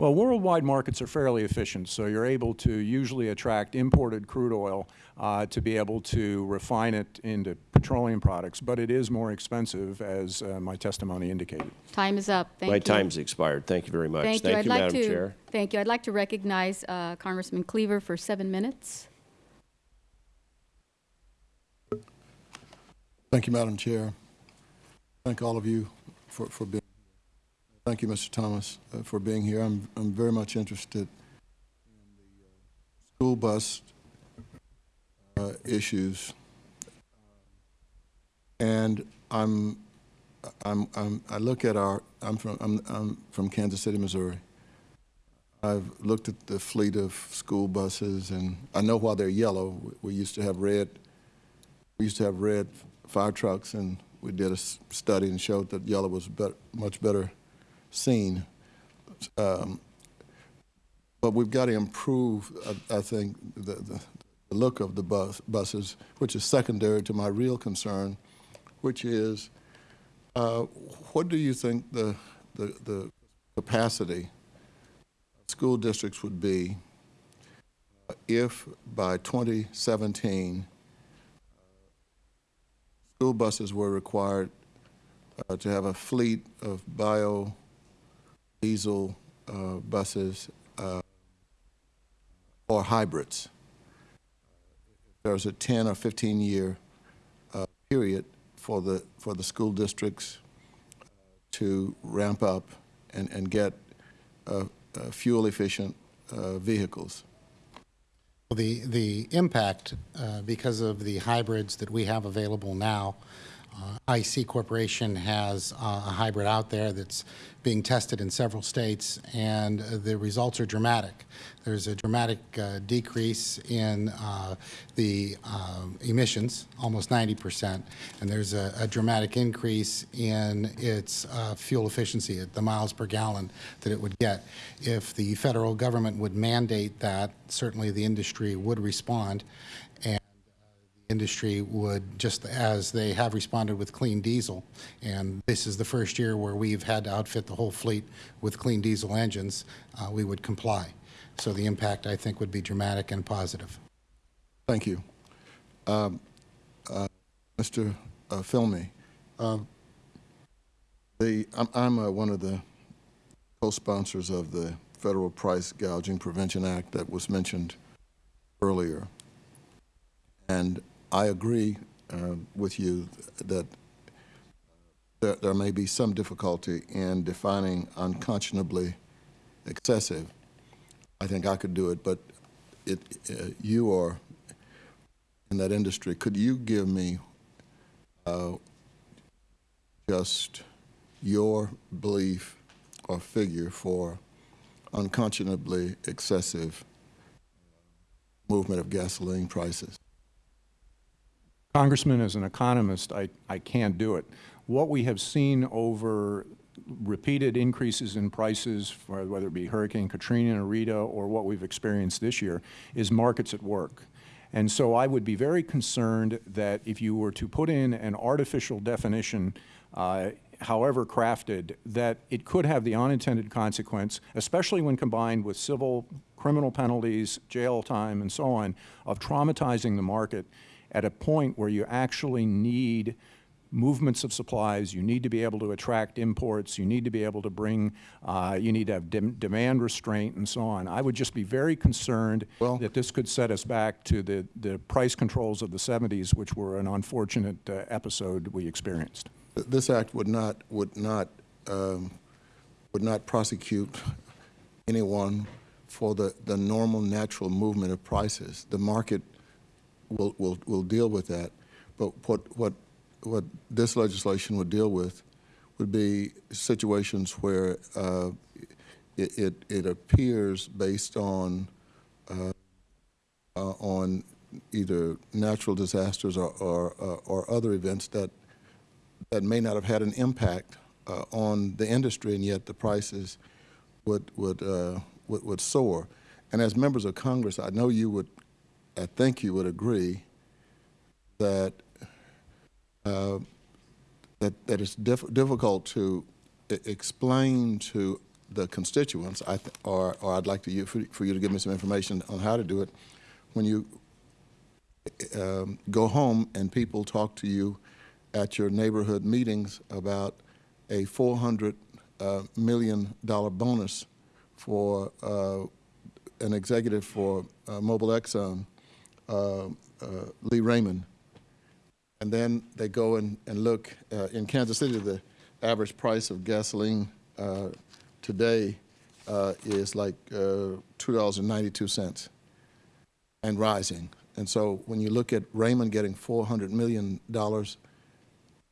Well, worldwide markets are fairly efficient, so you're able to usually attract imported crude oil uh, to be able to refine it into petroleum products, but it is more expensive, as uh, my testimony indicated. Time is up. Thank my you. time's expired. Thank you very much. Thank, Thank you. I'd you, like Madam to, Chair. Thank you. I'd like to recognize uh, Congressman Cleaver for seven minutes. Thank you, Madam Chair. Thank all of you for, for being Thank you, Mr. Thomas, uh, for being here. I'm, I'm very much interested in the uh, school bus uh, issues. And I'm, I'm, I'm, I look at our, I'm from, I'm, I'm from Kansas City, Missouri. I've looked at the fleet of school buses, and I know why they're yellow. We used to have red, we used to have red fire trucks, and we did a study and showed that yellow was better, much better seen. Um, but we've got to improve, I, I think, the, the, the, look of the bus, buses, which is secondary to my real concern, which is uh, what do you think the, the, the capacity school districts would be if by 2017 school buses were required uh, to have a fleet of bio diesel uh, buses uh, or hybrids. There's a 10 or 15 year uh, period for the for the school districts to ramp up and, and get uh, uh, fuel efficient uh, vehicles. Well, the, the impact, because of the hybrids that we have available now, uh, IC Corporation has uh, a hybrid out there that's being tested in several states, and uh, the results are dramatic. There's a dramatic uh, decrease in uh, the um, emissions, almost 90 percent, and there's a, a, dramatic increase in its uh, fuel efficiency, the miles per gallon that it would get. If the federal government would mandate that, certainly the industry would respond, industry would, just as they have responded with clean diesel, and this is the first year where we've had to outfit the whole fleet with clean diesel engines, uh, we would comply. So the impact, I think, would be dramatic and positive. Thank you. Um, uh, Mr. Uh, Felmy, um, the, I'm, I'm uh, one of the co-sponsors of the Federal Price Gouging Prevention Act that was mentioned earlier. And I agree uh, with you that there, there, may be some difficulty in defining unconscionably excessive. I think I could do it, but it, uh, you are in that industry, could you give me uh, just your belief or figure for unconscionably excessive movement of gasoline prices? Congressman, as an economist, I, I can't do it. What we have seen over repeated increases in prices, whether it be Hurricane Katrina or Rita or what we've experienced this year, is markets at work. And so I would be very concerned that if you were to put in an artificial definition, uh, however crafted, that it could have the unintended consequence, especially when combined with civil criminal penalties, jail time, and so on, of traumatizing the market at a point where you actually need movements of supplies, you need to be able to attract imports, you need to be able to bring, uh, you need to have dem demand restraint and so on. I would just be very concerned that this could set us back to the, the price controls of the 70s, which were an unfortunate uh, episode we experienced. This act would not, would not, um, would not prosecute anyone for the, the normal natural movement of prices. The market will, will, will deal with that. But what, what, what this legislation would deal with would be situations where uh, it, it, it, appears based on, uh, uh, on either natural disasters or, or, uh, or other events that, that may not have had an impact uh, on the industry, and yet the prices would, would, uh, would, would soar. And as members of Congress, I know you would, I think you would agree that uh, that, that it's diff difficult to explain to the constituents, I or, or I'd like to you, for, for, you to give me some information on how to do it. When you um, go home and people talk to you at your neighborhood meetings about a 400 uh, million dollar bonus for uh, an executive for uh, Mobil Exxon, uh, Lee Raymond, and then they go and, and look uh, in Kansas City, the average price of gasoline uh, today uh, is like uh, $2.92 and rising. And so when you look at Raymond getting $400 million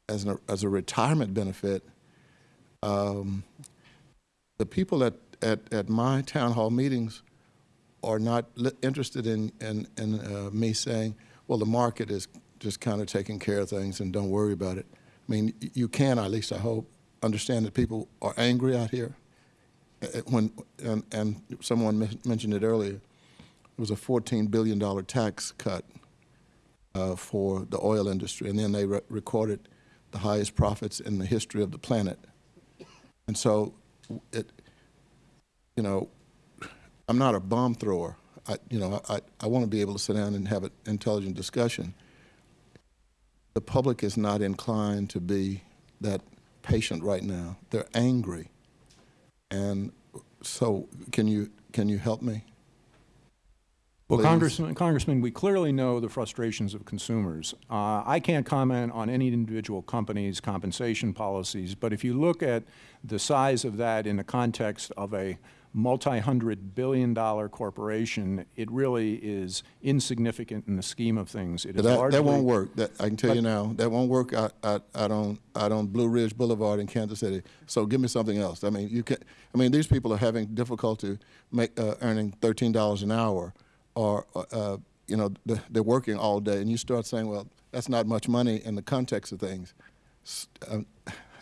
as, an, as a retirement benefit, um, the people at, at, at my town hall meetings are not interested in, in, in uh, me saying, well, the market is just kind of taking care of things and don't worry about it. I mean, you can, at least I hope, understand that people are angry out here. When and, and someone mentioned it earlier, it was a $14 billion tax cut uh, for the oil industry, and then they re recorded the highest profits in the history of the planet. And so, it, you know, I'm not a bomb thrower. I, you know, I, I want to be able to sit down and have an intelligent discussion the public is not inclined to be that patient right now. They're angry. And so can you, can you help me? Well, Congressman, Congressman, we clearly know the frustrations of consumers. Uh, I can't comment on any individual company's compensation policies, but if you look at the size of that in the context of a multi-hundred billion dollar corporation, it really is insignificant in the scheme of things. It is that, largely, that won't work. That, I can tell you now, that won't work out, out, out, on, out on Blue Ridge Boulevard in Kansas City. So give me something else. I mean, you can, I mean, these people are having difficulty make, uh, earning $13 an hour or, uh, you know, they're working all day. And you start saying, well, that's not much money in the context of things. Um,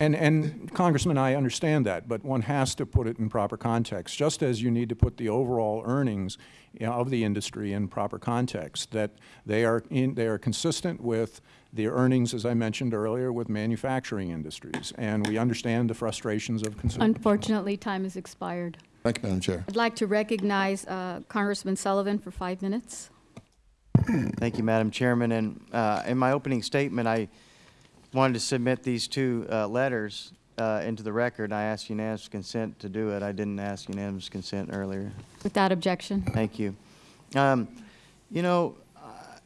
and, and Congressman, I understand that, but one has to put it in proper context, just as you need to put the overall earnings you know, of the industry in proper context, that they are, in, they are consistent with the earnings, as I mentioned earlier, with manufacturing industries. And we understand the frustrations of consumers. Unfortunately, time has expired. Thank you, Madam Chair. I'd like to recognize uh, Congressman Sullivan for five minutes. Thank you, Madam Chairman. And uh, in my opening statement, I wanted to submit these two uh, letters uh, into the record. I asked unanimous consent to do it. I didn't ask unanimous consent earlier. Without objection. Thank you. Um, you know, uh,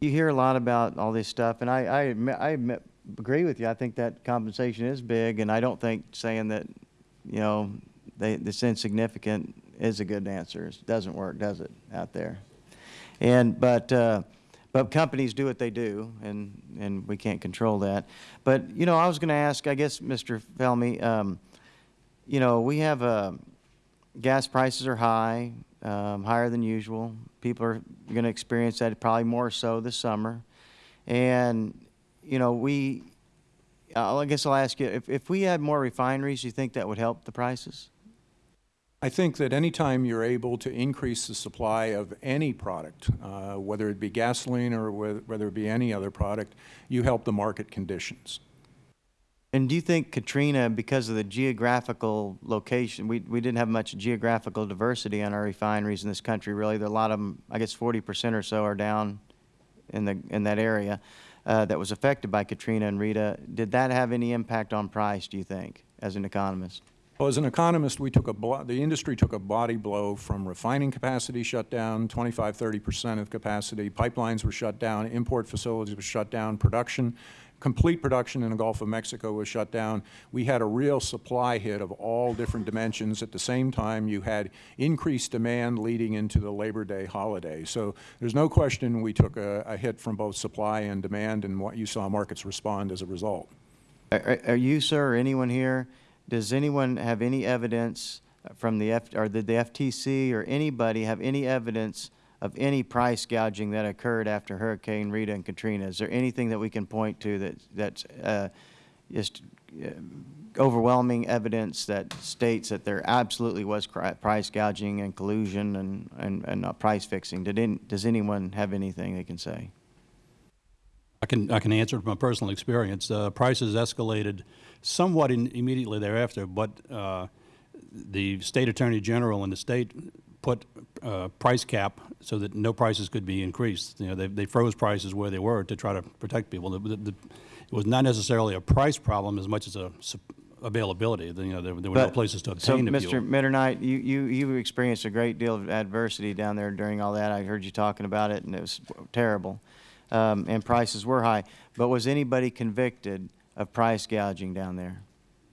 you hear a lot about all this stuff, and I, I, I admit, agree with you. I think that compensation is big, and I don't think saying that, you know, they, it's insignificant is a good answer. It doesn't work, does it, out there? And, but, uh, but companies do what they do, and, and we can't control that. But, you know, I was going to ask, I guess, Mr. Felmy, um, you know, we have, uh, gas prices are high, um, higher than usual. People are going to experience that probably more so this summer. And, you know, we, I guess I'll ask you, if, if we had more refineries, do you think that would help the prices? I think that anytime you're able to increase the supply of any product, uh, whether it be gasoline or whether, whether it be any other product, you help the market conditions. And do you think Katrina, because of the geographical location, we, we didn't have much geographical diversity on our refineries in this country, really. There are a lot of them, I guess 40 percent or so are down in, the, in that area uh, that was affected by Katrina and Rita. Did that have any impact on price, do you think, as an economist? Well, as an economist, we took a the industry took a body blow from refining capacity shut down, 25, 30 percent of capacity. Pipelines were shut down, import facilities were shut down, production, complete production in the Gulf of Mexico was shut down. We had a real supply hit of all different dimensions. At the same time, you had increased demand leading into the Labor Day holiday. So there's no question we took a, a hit from both supply and demand, and what you saw markets respond as a result. Are, are- are you, sir, or anyone here, does anyone have any evidence from the F, or did the FTC or anybody have any evidence of any price gouging that occurred after Hurricane Rita and Katrina? Is there anything that we can point to that, that's uh, just uh, overwhelming evidence that states that there absolutely was price gouging and collusion and, and, and price fixing? Did any, does anyone have anything they can say? I can, I can answer from a personal experience. Uh, prices escalated somewhat in, immediately thereafter, but uh, the state attorney general and the state put uh, price cap so that no prices could be increased. You know, they, they froze prices where they were to try to protect people. The, the, it was not necessarily a price problem as much as a availability. You know, there, there were no places to so, obtain the Mr. fuel. Mitternight, you, you, you experienced a great deal of adversity down there during all that. I heard you talking about it, and it was terrible. Um, and prices were high. But was anybody convicted of price gouging down there?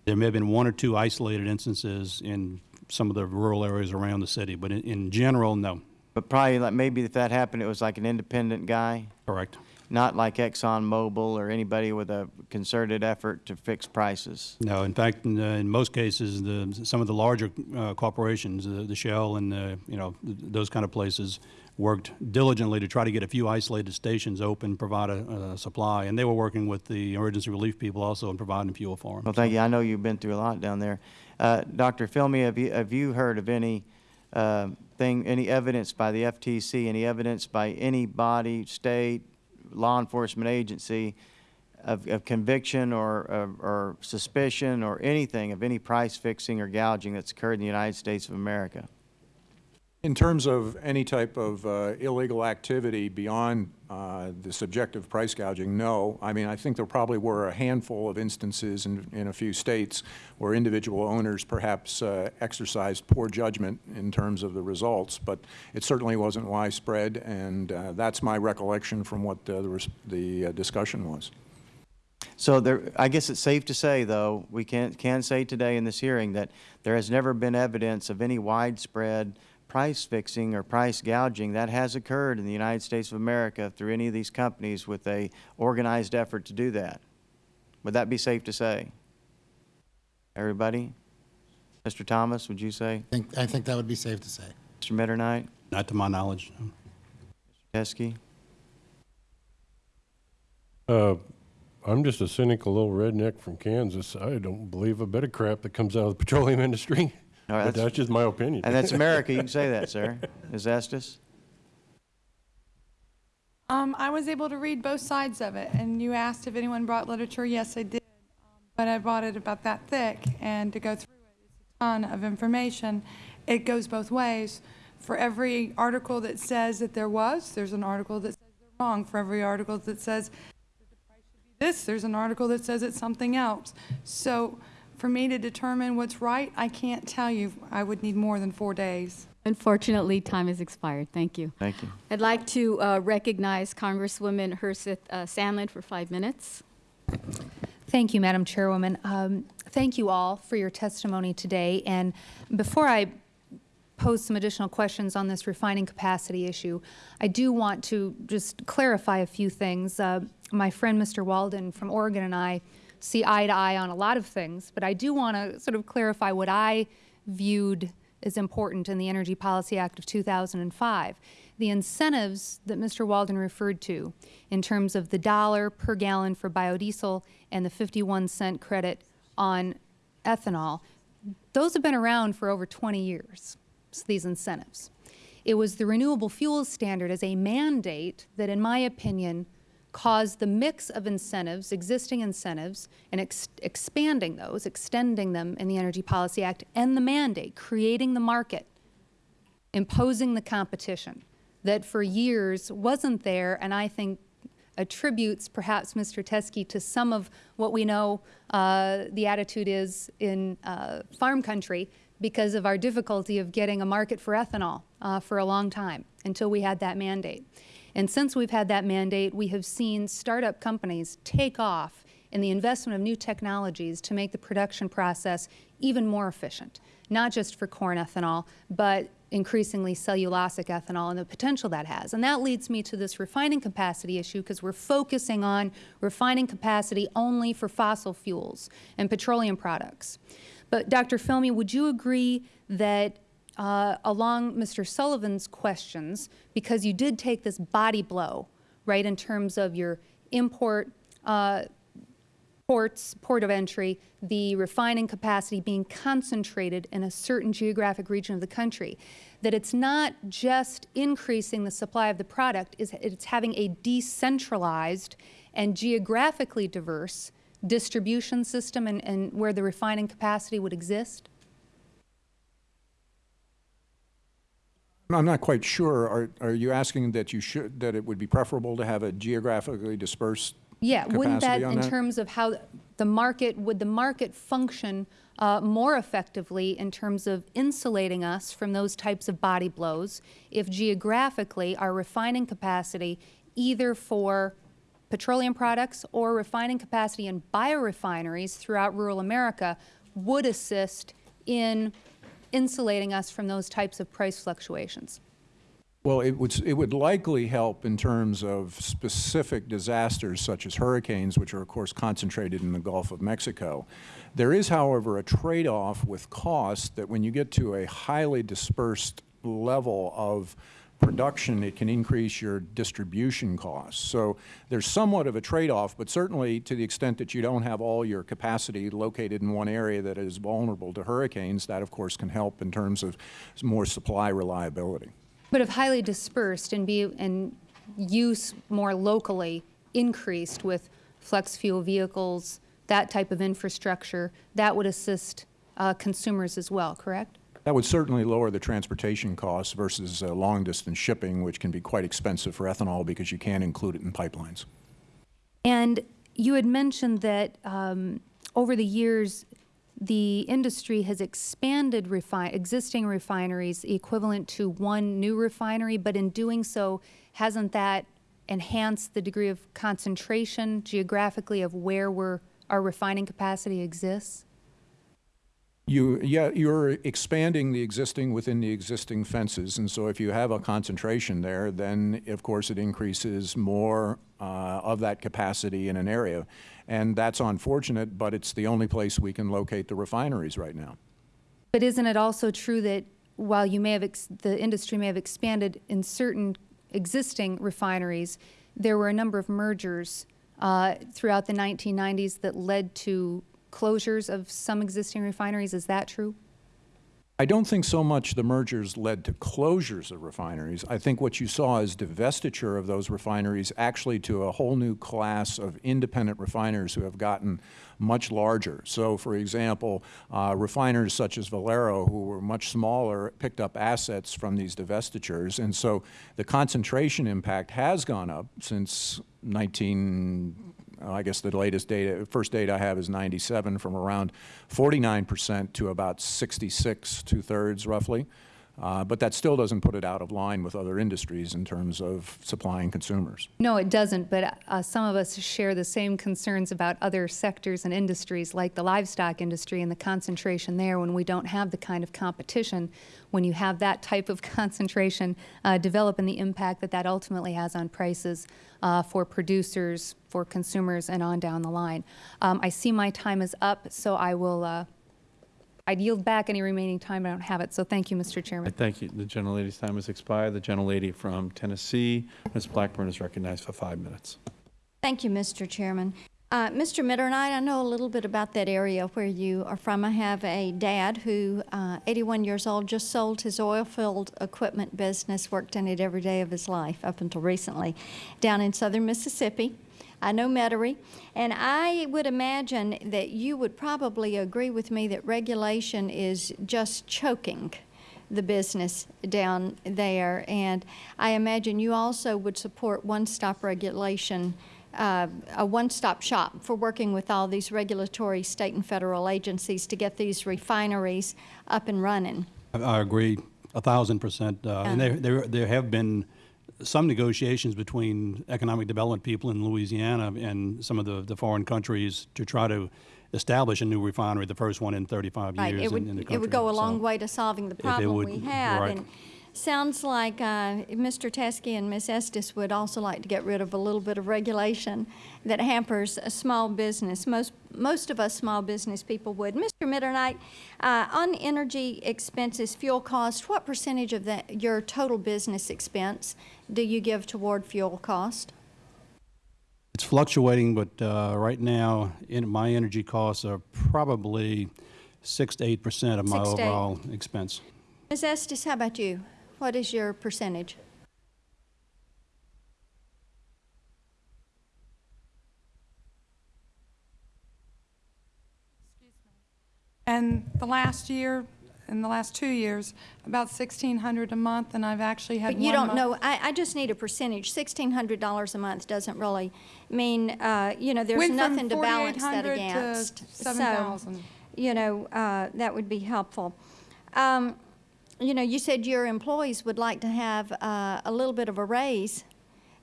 There may have been one or two isolated instances in some of the rural areas around the city, but in, in general, no. But probably, like, maybe if that happened, it was like an independent guy? Correct. Not like ExxonMobil or anybody with a concerted effort to fix prices? No, in fact, in, uh, in most cases, the, some of the larger uh, corporations, the, the Shell and, uh, you know, th- those kind of places worked diligently to try to get a few isolated stations open, provide a, a supply, and they were working with the emergency relief people also in providing fuel for them. Well, thank you. I know you've been through a lot down there. Uh, Dr. Felmy, have you, have you heard of any uh, thing, any evidence by the FTC, any evidence by any body, state, law enforcement agency of, of conviction or, or, or suspicion or anything of any price fixing or gouging that's occurred in the United States of America? In terms of any type of uh, illegal activity beyond uh, the subjective price gouging, no. I mean, I think there probably were a handful of instances in, in a few states where individual owners perhaps uh, exercised poor judgment in terms of the results, but it certainly wasn't widespread, and uh, that's my recollection from what the, the uh, discussion was. So there, I guess it's safe to say, though, we can, can say today in this hearing that there has never been evidence of any widespread price fixing or price gouging that has occurred in the United States of America through any of these companies with a organized effort to do that. Would that be safe to say? Everybody? Mr. Thomas, would you say? I think, I think that would be safe to say. Mr. Mitternight? Not to my knowledge. no. Teske? Uh, I'm just a cynical little redneck from Kansas. I don't believe a bit of crap that comes out of the petroleum industry. All right, But that's- that's just my opinion. And that's America, you can say that, sir. Ms. Estes? Um, I was able to read both sides of it, and you asked if anyone brought literature. Yes, I did. Um, but I brought it about that thick, and to go through it, it's a ton of information. It goes both ways. For every article that says that there was, there's an article that says they're wrong. For every article that says that the price should be this, there's an article that says it's something else. So for me to determine what's right, I can't tell you. I would need more than four days. Unfortunately, time has expired. Thank you. Thank you. I'd like to uh, recognize Congresswoman Herseth uh, Sandlin for five minutes. Thank you, Madam Chairwoman. Um, Thank you all for your testimony today. And before I pose some additional questions on this refining capacity issue, I do want to just clarify a few things. Uh, my friend Mr. Walden from Oregon and I see eye to eye on a lot of things, but I do want to sort of clarify what I viewed as important in the Energy Policy Act of 2005. The incentives that Mr. Walden referred to in terms of the dollar per gallon for biodiesel and the 51 cent credit on ethanol, those have been around for over 20 years, these incentives. It was the renewable fuels standard as a mandate that, in my opinion, caused the mix of incentives, existing incentives, and ex expanding those, extending them in the Energy Policy Act, and the mandate, creating the market, imposing the competition that for years wasn't there, and I think attributes perhaps Mr. Teske to some of what we know uh, the attitude is in uh, farm country because of our difficulty of getting a market for ethanol uh, for a long time until we had that mandate. And since we've had that mandate, we have seen startup companies take off in the investment of new technologies to make the production process even more efficient, not just for corn ethanol, but increasingly cellulosic ethanol and the potential that has. And that leads me to this refining capacity issue because we're focusing on refining capacity only for fossil fuels and petroleum products. But Dr. Felmy, would you agree that uh, along Mr. Sullivan's questions, because you did take this body blow, right, in terms of your import uh, ports, port of entry, the refining capacity being concentrated in a certain geographic region of the country, that it's not just increasing the supply of the product, it's having a decentralized and geographically diverse distribution system and, and where the refining capacity would exist? I'm not quite sure. Are, are you asking that you should, that it would be preferable to have a geographically dispersed Yeah, wouldn't that, in that? terms of how the market, would the market function uh, more effectively in terms of insulating us from those types of body blows if geographically our refining capacity, either for petroleum products or refining capacity in biorefineries throughout rural America, would assist in insulating us from those types of price fluctuations? Well, it would, it would likely help in terms of specific disasters such as hurricanes, which are of course concentrated in the Gulf of Mexico. There is, however, a trade-off with cost that when you get to a highly dispersed level of production, it can increase your distribution costs. So there's somewhat of a trade-off, but certainly to the extent that you don't have all your capacity located in one area that is vulnerable to hurricanes, that of course can help in terms of more supply reliability. But if highly dispersed and be and use more locally increased with flex fuel vehicles, that type of infrastructure, that would assist uh, consumers as well, correct? That would certainly lower the transportation costs versus uh, long-distance shipping, which can be quite expensive for ethanol because you can't include it in pipelines. And you had mentioned that um, over the years, the industry has expanded refi existing refineries equivalent to one new refinery, but in doing so, hasn't that enhanced the degree of concentration geographically of where our refining capacity exists? You, yeah, you're expanding the existing within the existing fences, and so if you have a concentration there, then of course it increases more uh, of that capacity in an area. And that's unfortunate, but it's the only place we can locate the refineries right now. But isn't it also true that while you may have, the industry may have expanded in certain existing refineries, there were a number of mergers uh, throughout the 1990s that led to closures of some existing refineries. Is that true? I don't think so much the mergers led to closures of refineries. I think what you saw is divestiture of those refineries actually to a whole new class of independent refiners who have gotten much larger. So, for example, uh, refiners such as Valero, who were much smaller, picked up assets from these divestitures. And so the concentration impact has gone up since 19 uh, Uh, I guess the latest data, first data I have is 97 from around 49 percent to about 66, two-thirds roughly. Uh, But that still doesn't put it out of line with other industries in terms of supplying consumers. No, it doesn't, but uh, some of us share the same concerns about other sectors and industries like the livestock industry and the concentration there when we don't have the kind of competition, when you have that type of concentration uh, develop and the impact that that ultimately has on prices uh, for producers, for consumers, and on down the line. Um, I see my time is up, so I will, uh, I'd yield back any remaining time, I don't have it, so thank you, Mr. I Chairman. thank you. The gentlelady's time has expired. The gentlelady from Tennessee, Ms. Blackburn, is recognized for five minutes. Thank you, Mr. Chairman. Uh, Mr. Mitternight, I know a little bit about that area where you are from. I have a dad who, uh, 81 years old, just sold his oil field equipment business, worked in it every day of his life up until recently, down in southern Mississippi. I know Metairie, and I would imagine that you would probably agree with me that regulation is just choking the business down there. And I imagine you also would support one-stop regulation, uh, a one-stop shop for working with all these regulatory state and federal agencies to get these refineries up and running. I- I agree a thousand percent. Uh, And there, there, there have been some negotiations between economic development people in Louisiana and some of the, the foreign countries to try to establish a new refinery, the first one in 35 Right, years it would, in, in the country. it would go a So- long way to solving the problem would, we have. right. And sounds like uh, Mr. Teske and Ms. Estes would also like to get rid of a little bit of regulation that hampers a small business. Most, most of us small business people would. Mr. Mitternight, uh, on energy expenses, fuel cost, what percentage of that, your total business expense do you give toward fuel cost? It's fluctuating, but uh, right now, in, my energy costs are probably six to eight percent of my Six overall expense. Ms. Estes, how about you? What is your percentage? And the last year, in the last two years, about 1,600 a month, and I've actually had But you don't month- know, I, I just need a percentage. Sixteen hundred dollars a month doesn't really mean, uh, you know, there's Went nothing to balance that 4,800 to against. So, You know, uh, that would be helpful. Um, you know, you said your employees would like to have, uh, a little bit of a raise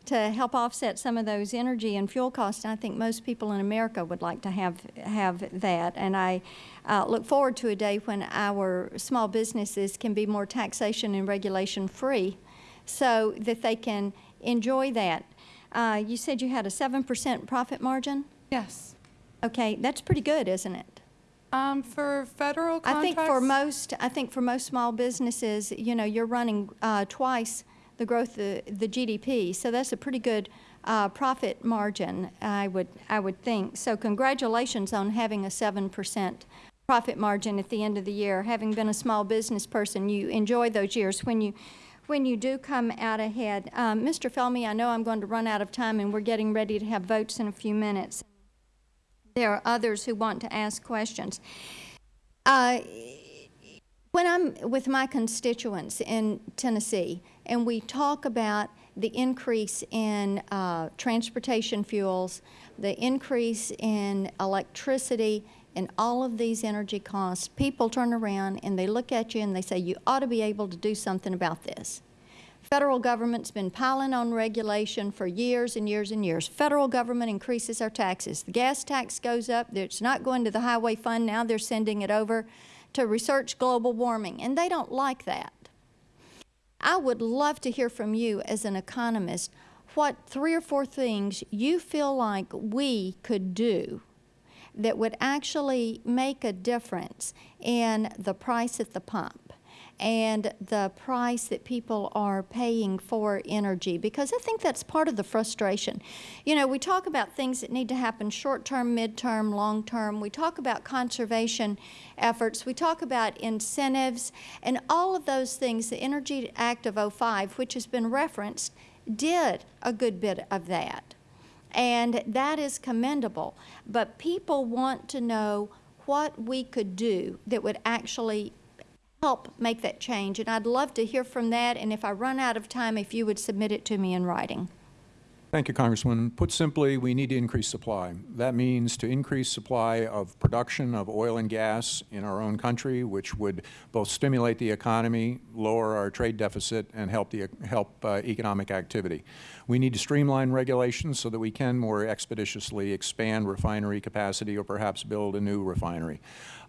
to help offset some of those energy and fuel costs. And I think most people in America would like to have, have that. And I uh, look forward to a day when our small businesses can be more taxation and regulation free so that they can enjoy that. Uh, you said you had a 7% profit margin? Yes. Okay, that's pretty good, isn't it? Um, for federal contracts? I think for most, I think for most small businesses, you know, you're running uh, twice the growth of the GDP, so that's a pretty good uh, profit margin, I would, I would think. So congratulations on having a seven percent profit margin at the end of the year. Having been a small business person, you enjoy those years when you, when you do come out ahead. Um, Mr. Felmy, I know I'm going to run out of time, and we're getting ready to have votes in a few minutes. There are others who want to ask questions. Uh, when I'm with my constituents in Tennessee and we talk about the increase in uh, transportation fuels, the increase in electricity, and all of these energy costs, people turn around and they look at you and they say, you ought to be able to do something about this. Federal government's been piling on regulation for years and years and years. Federal government increases our taxes. The gas tax goes up. It's not going to the highway fund. Now they're sending it over to research global warming, and they don't like that. I would love to hear from you as an economist what three or four things you feel like we could do that would actually make a difference in the price at the pump and the price that people are paying for energy because I think that's part of the frustration. You know, we talk about things that need to happen short-term, mid-term, long-term. We talk about conservation efforts. We talk about incentives and all of those things. The Energy Act of 05, which has been referenced, did a good bit of that. And that is commendable. But people want to know what we could do that would actually help make that change. And I'd love to hear from that. And if I run out of time, if you would submit it to me in writing. Thank you, Congressman. Put simply, we need to increase supply. That means to increase supply of production of oil and gas in our own country, which would both stimulate the economy, lower our trade deficit, and help, the, help uh, economic activity. We need to streamline regulations so that we can more expeditiously expand refinery capacity or perhaps build a new refinery.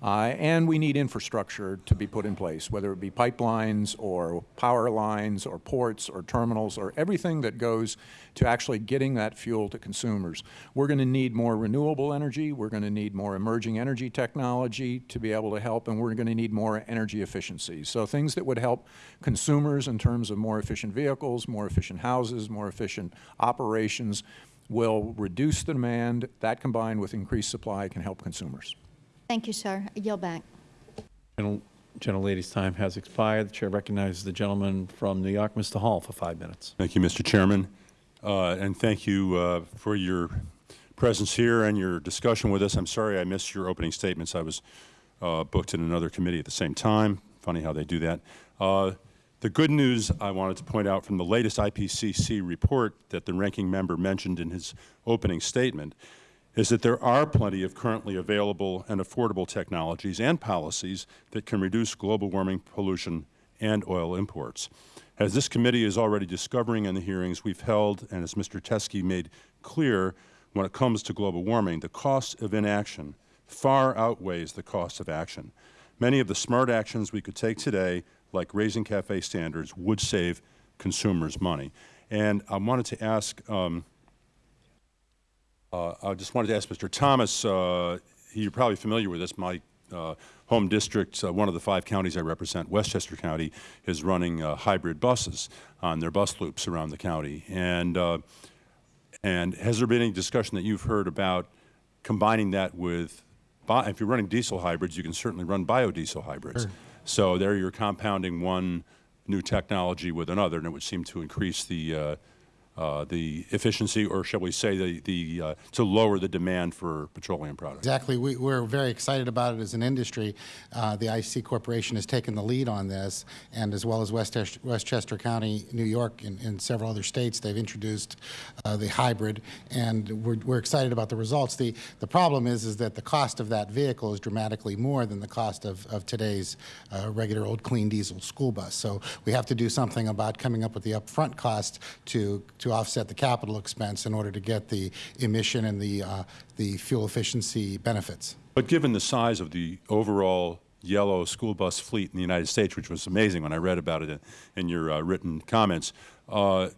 Uh, and we need infrastructure to be put in place, whether it be pipelines or power lines or ports or terminals or everything that goes to actually getting that fuel to consumers. We're going to need more renewable energy. We're going to need more emerging energy technology to be able to help, and we're going to need more energy efficiency. So things that would help consumers in terms of more efficient vehicles, more efficient houses, more efficient operations will reduce the demand. That combined with increased supply can help consumers. Thank you, sir. I yield back. Gentle, gentlelady's time has expired. The chair recognizes the gentleman from New York, Mr. Hall, for five minutes. Thank you, Mr. Chairman. Uh, and thank you uh, for your presence here and your discussion with us. I'm sorry I missed your opening statements. I was uh, booked in another committee at the same time. Funny how they do that. The good news I wanted to point out from the latest IPCC report that the ranking member mentioned in his opening statement is that there are plenty of currently available and affordable technologies and policies that can reduce global warming pollution and oil imports. As this committee is already discovering in the hearings we've held, and as Mr. Teske made clear, when it comes to global warming, the cost of inaction far outweighs the cost of action. Many of the smart actions we could take today, like raising CAFE standards, would save consumers money. And I wanted to ask um, uh, I just wanted to ask Mr. Thomas, uh, you're probably familiar with this, my uh, home district, uh, one of the five counties I represent, Westchester County, is running uh, hybrid buses on their bus loops around the county. And, uh, and has there been any discussion that you've heard about combining that with, if you're running diesel hybrids, you can certainly run biodiesel hybrids. Sure. So there you're compounding one new technology with another, and it would seem to increase the uh, uh, the efficiency, or shall we say, the, the uh, to lower the demand for petroleum products. Exactly. We, are very excited about it as an industry. Uh, the IC Corporation has taken the lead on this, and as well as Westchester, Westchester County, New York, and, and, several other states, they've introduced uh, the hybrid, and we're, we're excited about the results. The, the problem is, is that the cost of that vehicle is dramatically more than the cost of, of today's uh, regular old clean diesel school bus. So we have to do something about coming up with the upfront cost to, to to offset the capital expense in order to get the emission and the, uh, the fuel efficiency benefits. But given the size of the overall yellow school bus fleet in the United States, which was amazing when I read about it in, in your uh, written comments, uh,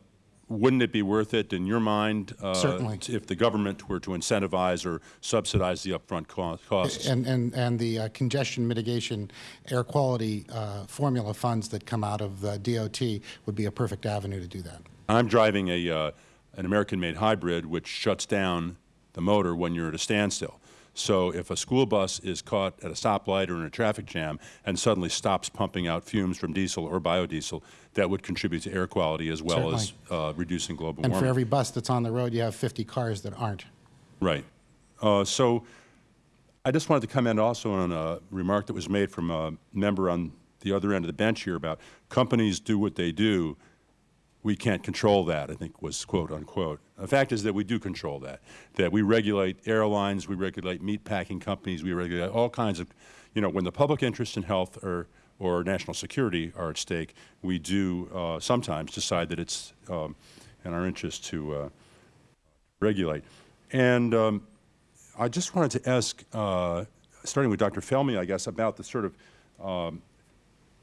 wouldn't it be worth it in your mind uh, Certainly. if the government were to incentivize or subsidize the upfront costs? And, and, and the uh, congestion mitigation air quality uh, formula funds that come out of the DOT would be a perfect avenue to do that. I'm driving a, uh, an American-made hybrid which shuts down the motor when you're at a standstill. So if a school bus is caught at a stoplight or in a traffic jam and suddenly stops pumping out fumes from diesel or biodiesel, that would contribute to air quality as well Certainly. as uh, reducing global and warming. And for every bus that's on the road, you have 50 cars that aren't. Right. Uh, so I just wanted to comment also on a remark that was made from a member on the other end of the bench here about companies do what they do we can't control that, I think was quote unquote. The fact is that we do control that, that we regulate airlines, we regulate meat packing companies, we regulate all kinds of, you know, when the public interest in health or, or national security are at stake, we do uh, sometimes decide that it's um, in our interest to uh, regulate. And um, I just wanted to ask, uh, starting with Dr. Felmy, I guess, about the sort of um,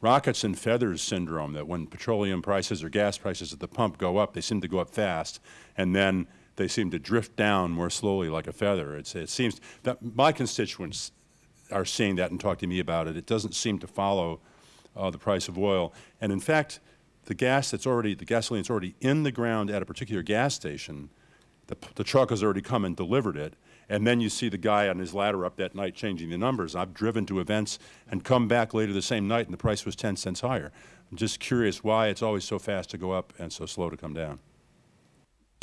rockets and feathers syndrome, that when petroleum prices or gas prices at the pump go up, they seem to go up fast, and then they seem to drift down more slowly like a feather. It's, it seems that my constituents are seeing that and talking to me about it. It doesn't seem to follow uh, the price of oil. And in fact, the gas that's already, the gasoline that's already in the ground at a particular gas station, the, the truck has already come and delivered it, and then you see the guy on his ladder up that night changing the numbers. I've driven to events and come back later the same night and the price was 10 cents higher. I'm just curious why it's always so fast to go up and so slow to come down.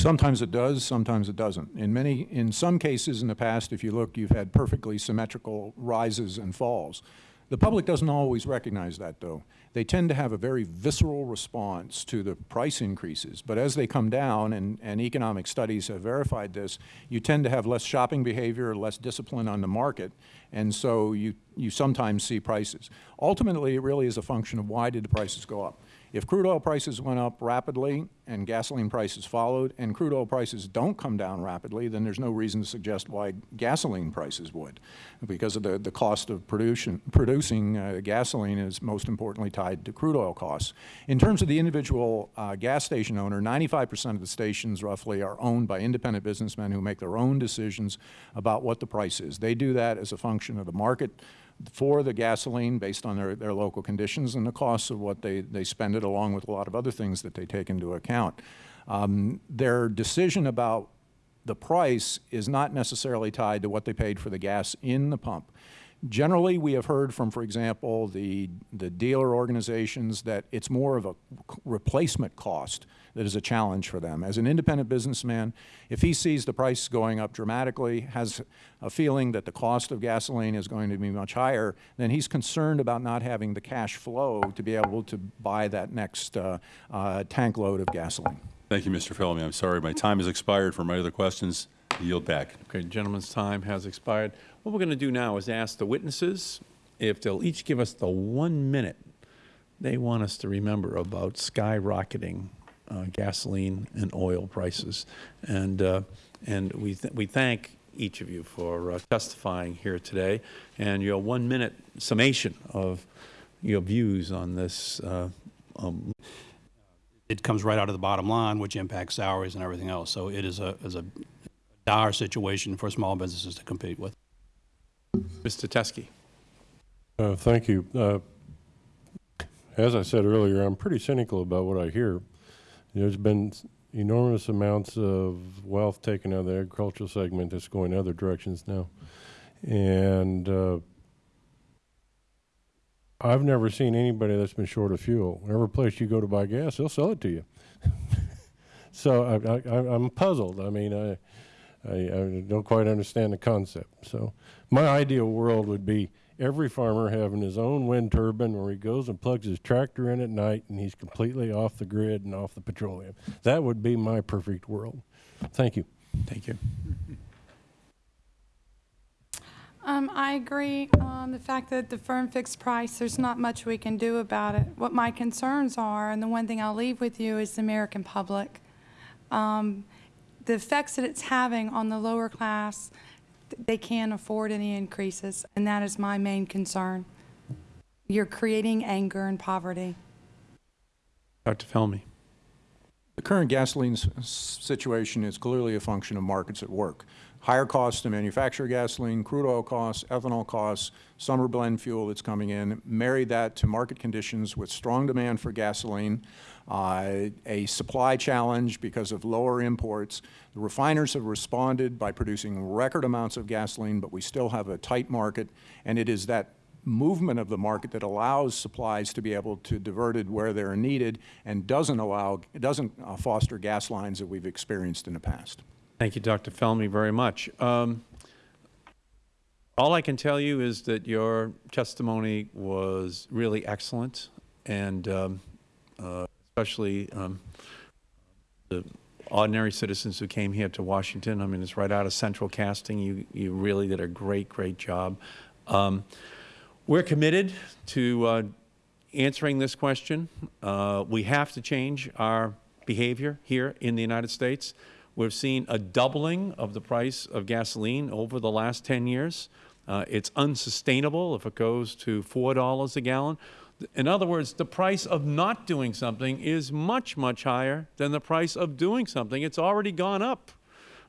Sometimes it does, sometimes it doesn't. In many, in some cases in the past, if you look, you've had perfectly symmetrical rises and falls. The public doesn't always recognize that, though. They tend to have a very visceral response to the price increases. But as they come down, and, and economic studies have verified this, you tend to have less shopping behavior, less discipline on the market, and so you, you sometimes see prices. Ultimately, it really is a function of why did the prices go up. If crude oil prices went up rapidly and gasoline prices followed, and crude oil prices don't come down rapidly, then there's no reason to suggest why gasoline prices would, because of the, the cost of production, producing uh, gasoline is most importantly tied to crude oil costs. In terms of the individual uh, gas station owner, 95 percent of the stations roughly are owned by independent businessmen who make their own decisions about what the price is. They do that as a function of the market for the gasoline based on their, their local conditions and the costs of what they, they spend it along with a lot of other things that they take into account. Um, their decision about the price is not necessarily tied to what they paid for the gas in the pump. Generally, we have heard from, for example, the, the dealer organizations that it's more of a replacement cost that is a challenge for them. As an independent businessman, if he sees the price going up dramatically, has a feeling that the cost of gasoline is going to be much higher, then he's concerned about not having the cash flow to be able to buy that next uh, uh, tank load of gasoline. Thank you, Mr. Felmy. I'm sorry, my time has expired for my other questions. I yield back. Okay, gentleman's time has expired. What we're going to do now is ask the witnesses if they'll each give us the one minute they want us to remember about skyrocketing uh, gasoline and oil prices. And, uh, and we, th we thank each of you for uh, testifying here today and your one minute summation of your views on this. Uh, um, it comes right out of the bottom line, which impacts salaries and everything else. So it is a, is a dire situation for small businesses to compete with. Mr. Teske. Uh, thank you. Uh, as I said earlier, I'm pretty cynical about what I hear. There's been enormous amounts of wealth taken out of the agricultural segment that's going other directions now. And uh, I've never seen anybody that's been short of fuel. Wherever place you go to buy gas, they'll sell it to you. so I, I'm puzzled. I mean, I, I, I don't quite understand the concept. So my ideal world would be every farmer having his own wind turbine where he goes and plugs his tractor in at night and he's completely off the grid and off the petroleum. That would be my perfect world. Thank you. Thank you. Um, I agree on the fact that the firm fixed price, there's not much we can do about it. What my concerns are, and the one thing I'll leave with you, is the American public. Um, the effects that it's having on the lower class, they can't afford any increases, and that is my main concern. You're creating anger and poverty. Dr. Felmy. The current gasoline situation is clearly a function of markets at work. Higher costs to manufacture gasoline, crude oil costs, ethanol costs, summer blend fuel that's coming in, marry that to market conditions with strong demand for gasoline, uh, a supply challenge because of lower imports. The refiners have responded by producing record amounts of gasoline, but we still have a tight market, and it is that movement of the market that allows supplies to be able to diverted where they're needed and doesn't allow, doesn't uh, foster gas lines that we've experienced in the past. Thank you, Dr. Felmy, very much. Um, all I can tell you is that your testimony was really excellent, and um, uh, especially um, the ordinary citizens who came here to Washington. I mean, it's right out of central casting. You, you really did a great, great job. Um, we're committed to uh, answering this question. Uh, we have to change our behavior here in the United States. We've seen a doubling of the price of gasoline over the last 10 years. Uh, it's unsustainable if it goes to $4 a gallon. In other words, the price of not doing something is much, much higher than the price of doing something. It's already gone up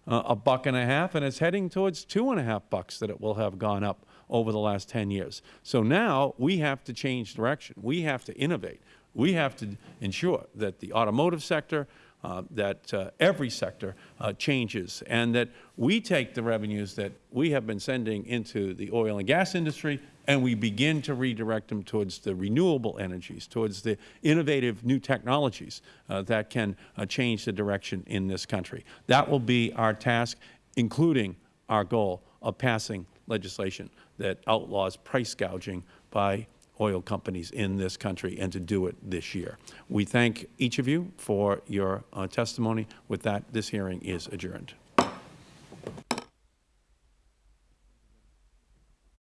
uh, a buck and a half, and it's heading towards two and a half bucks that it will have gone up over the last 10 years. So now we have to change direction. We have to innovate. We have to ensure that the automotive sector, uh, that uh, every sector uh, changes and that we take the revenues that we have been sending into the oil and gas industry and we begin to redirect them towards the renewable energies, towards the innovative new technologies uh, that can uh, change the direction in this country. That will be our task, including our goal of passing legislation that outlaws price gouging by oil companies in this country and to do it this year. We thank each of you for your uh, testimony. With that, this hearing is adjourned.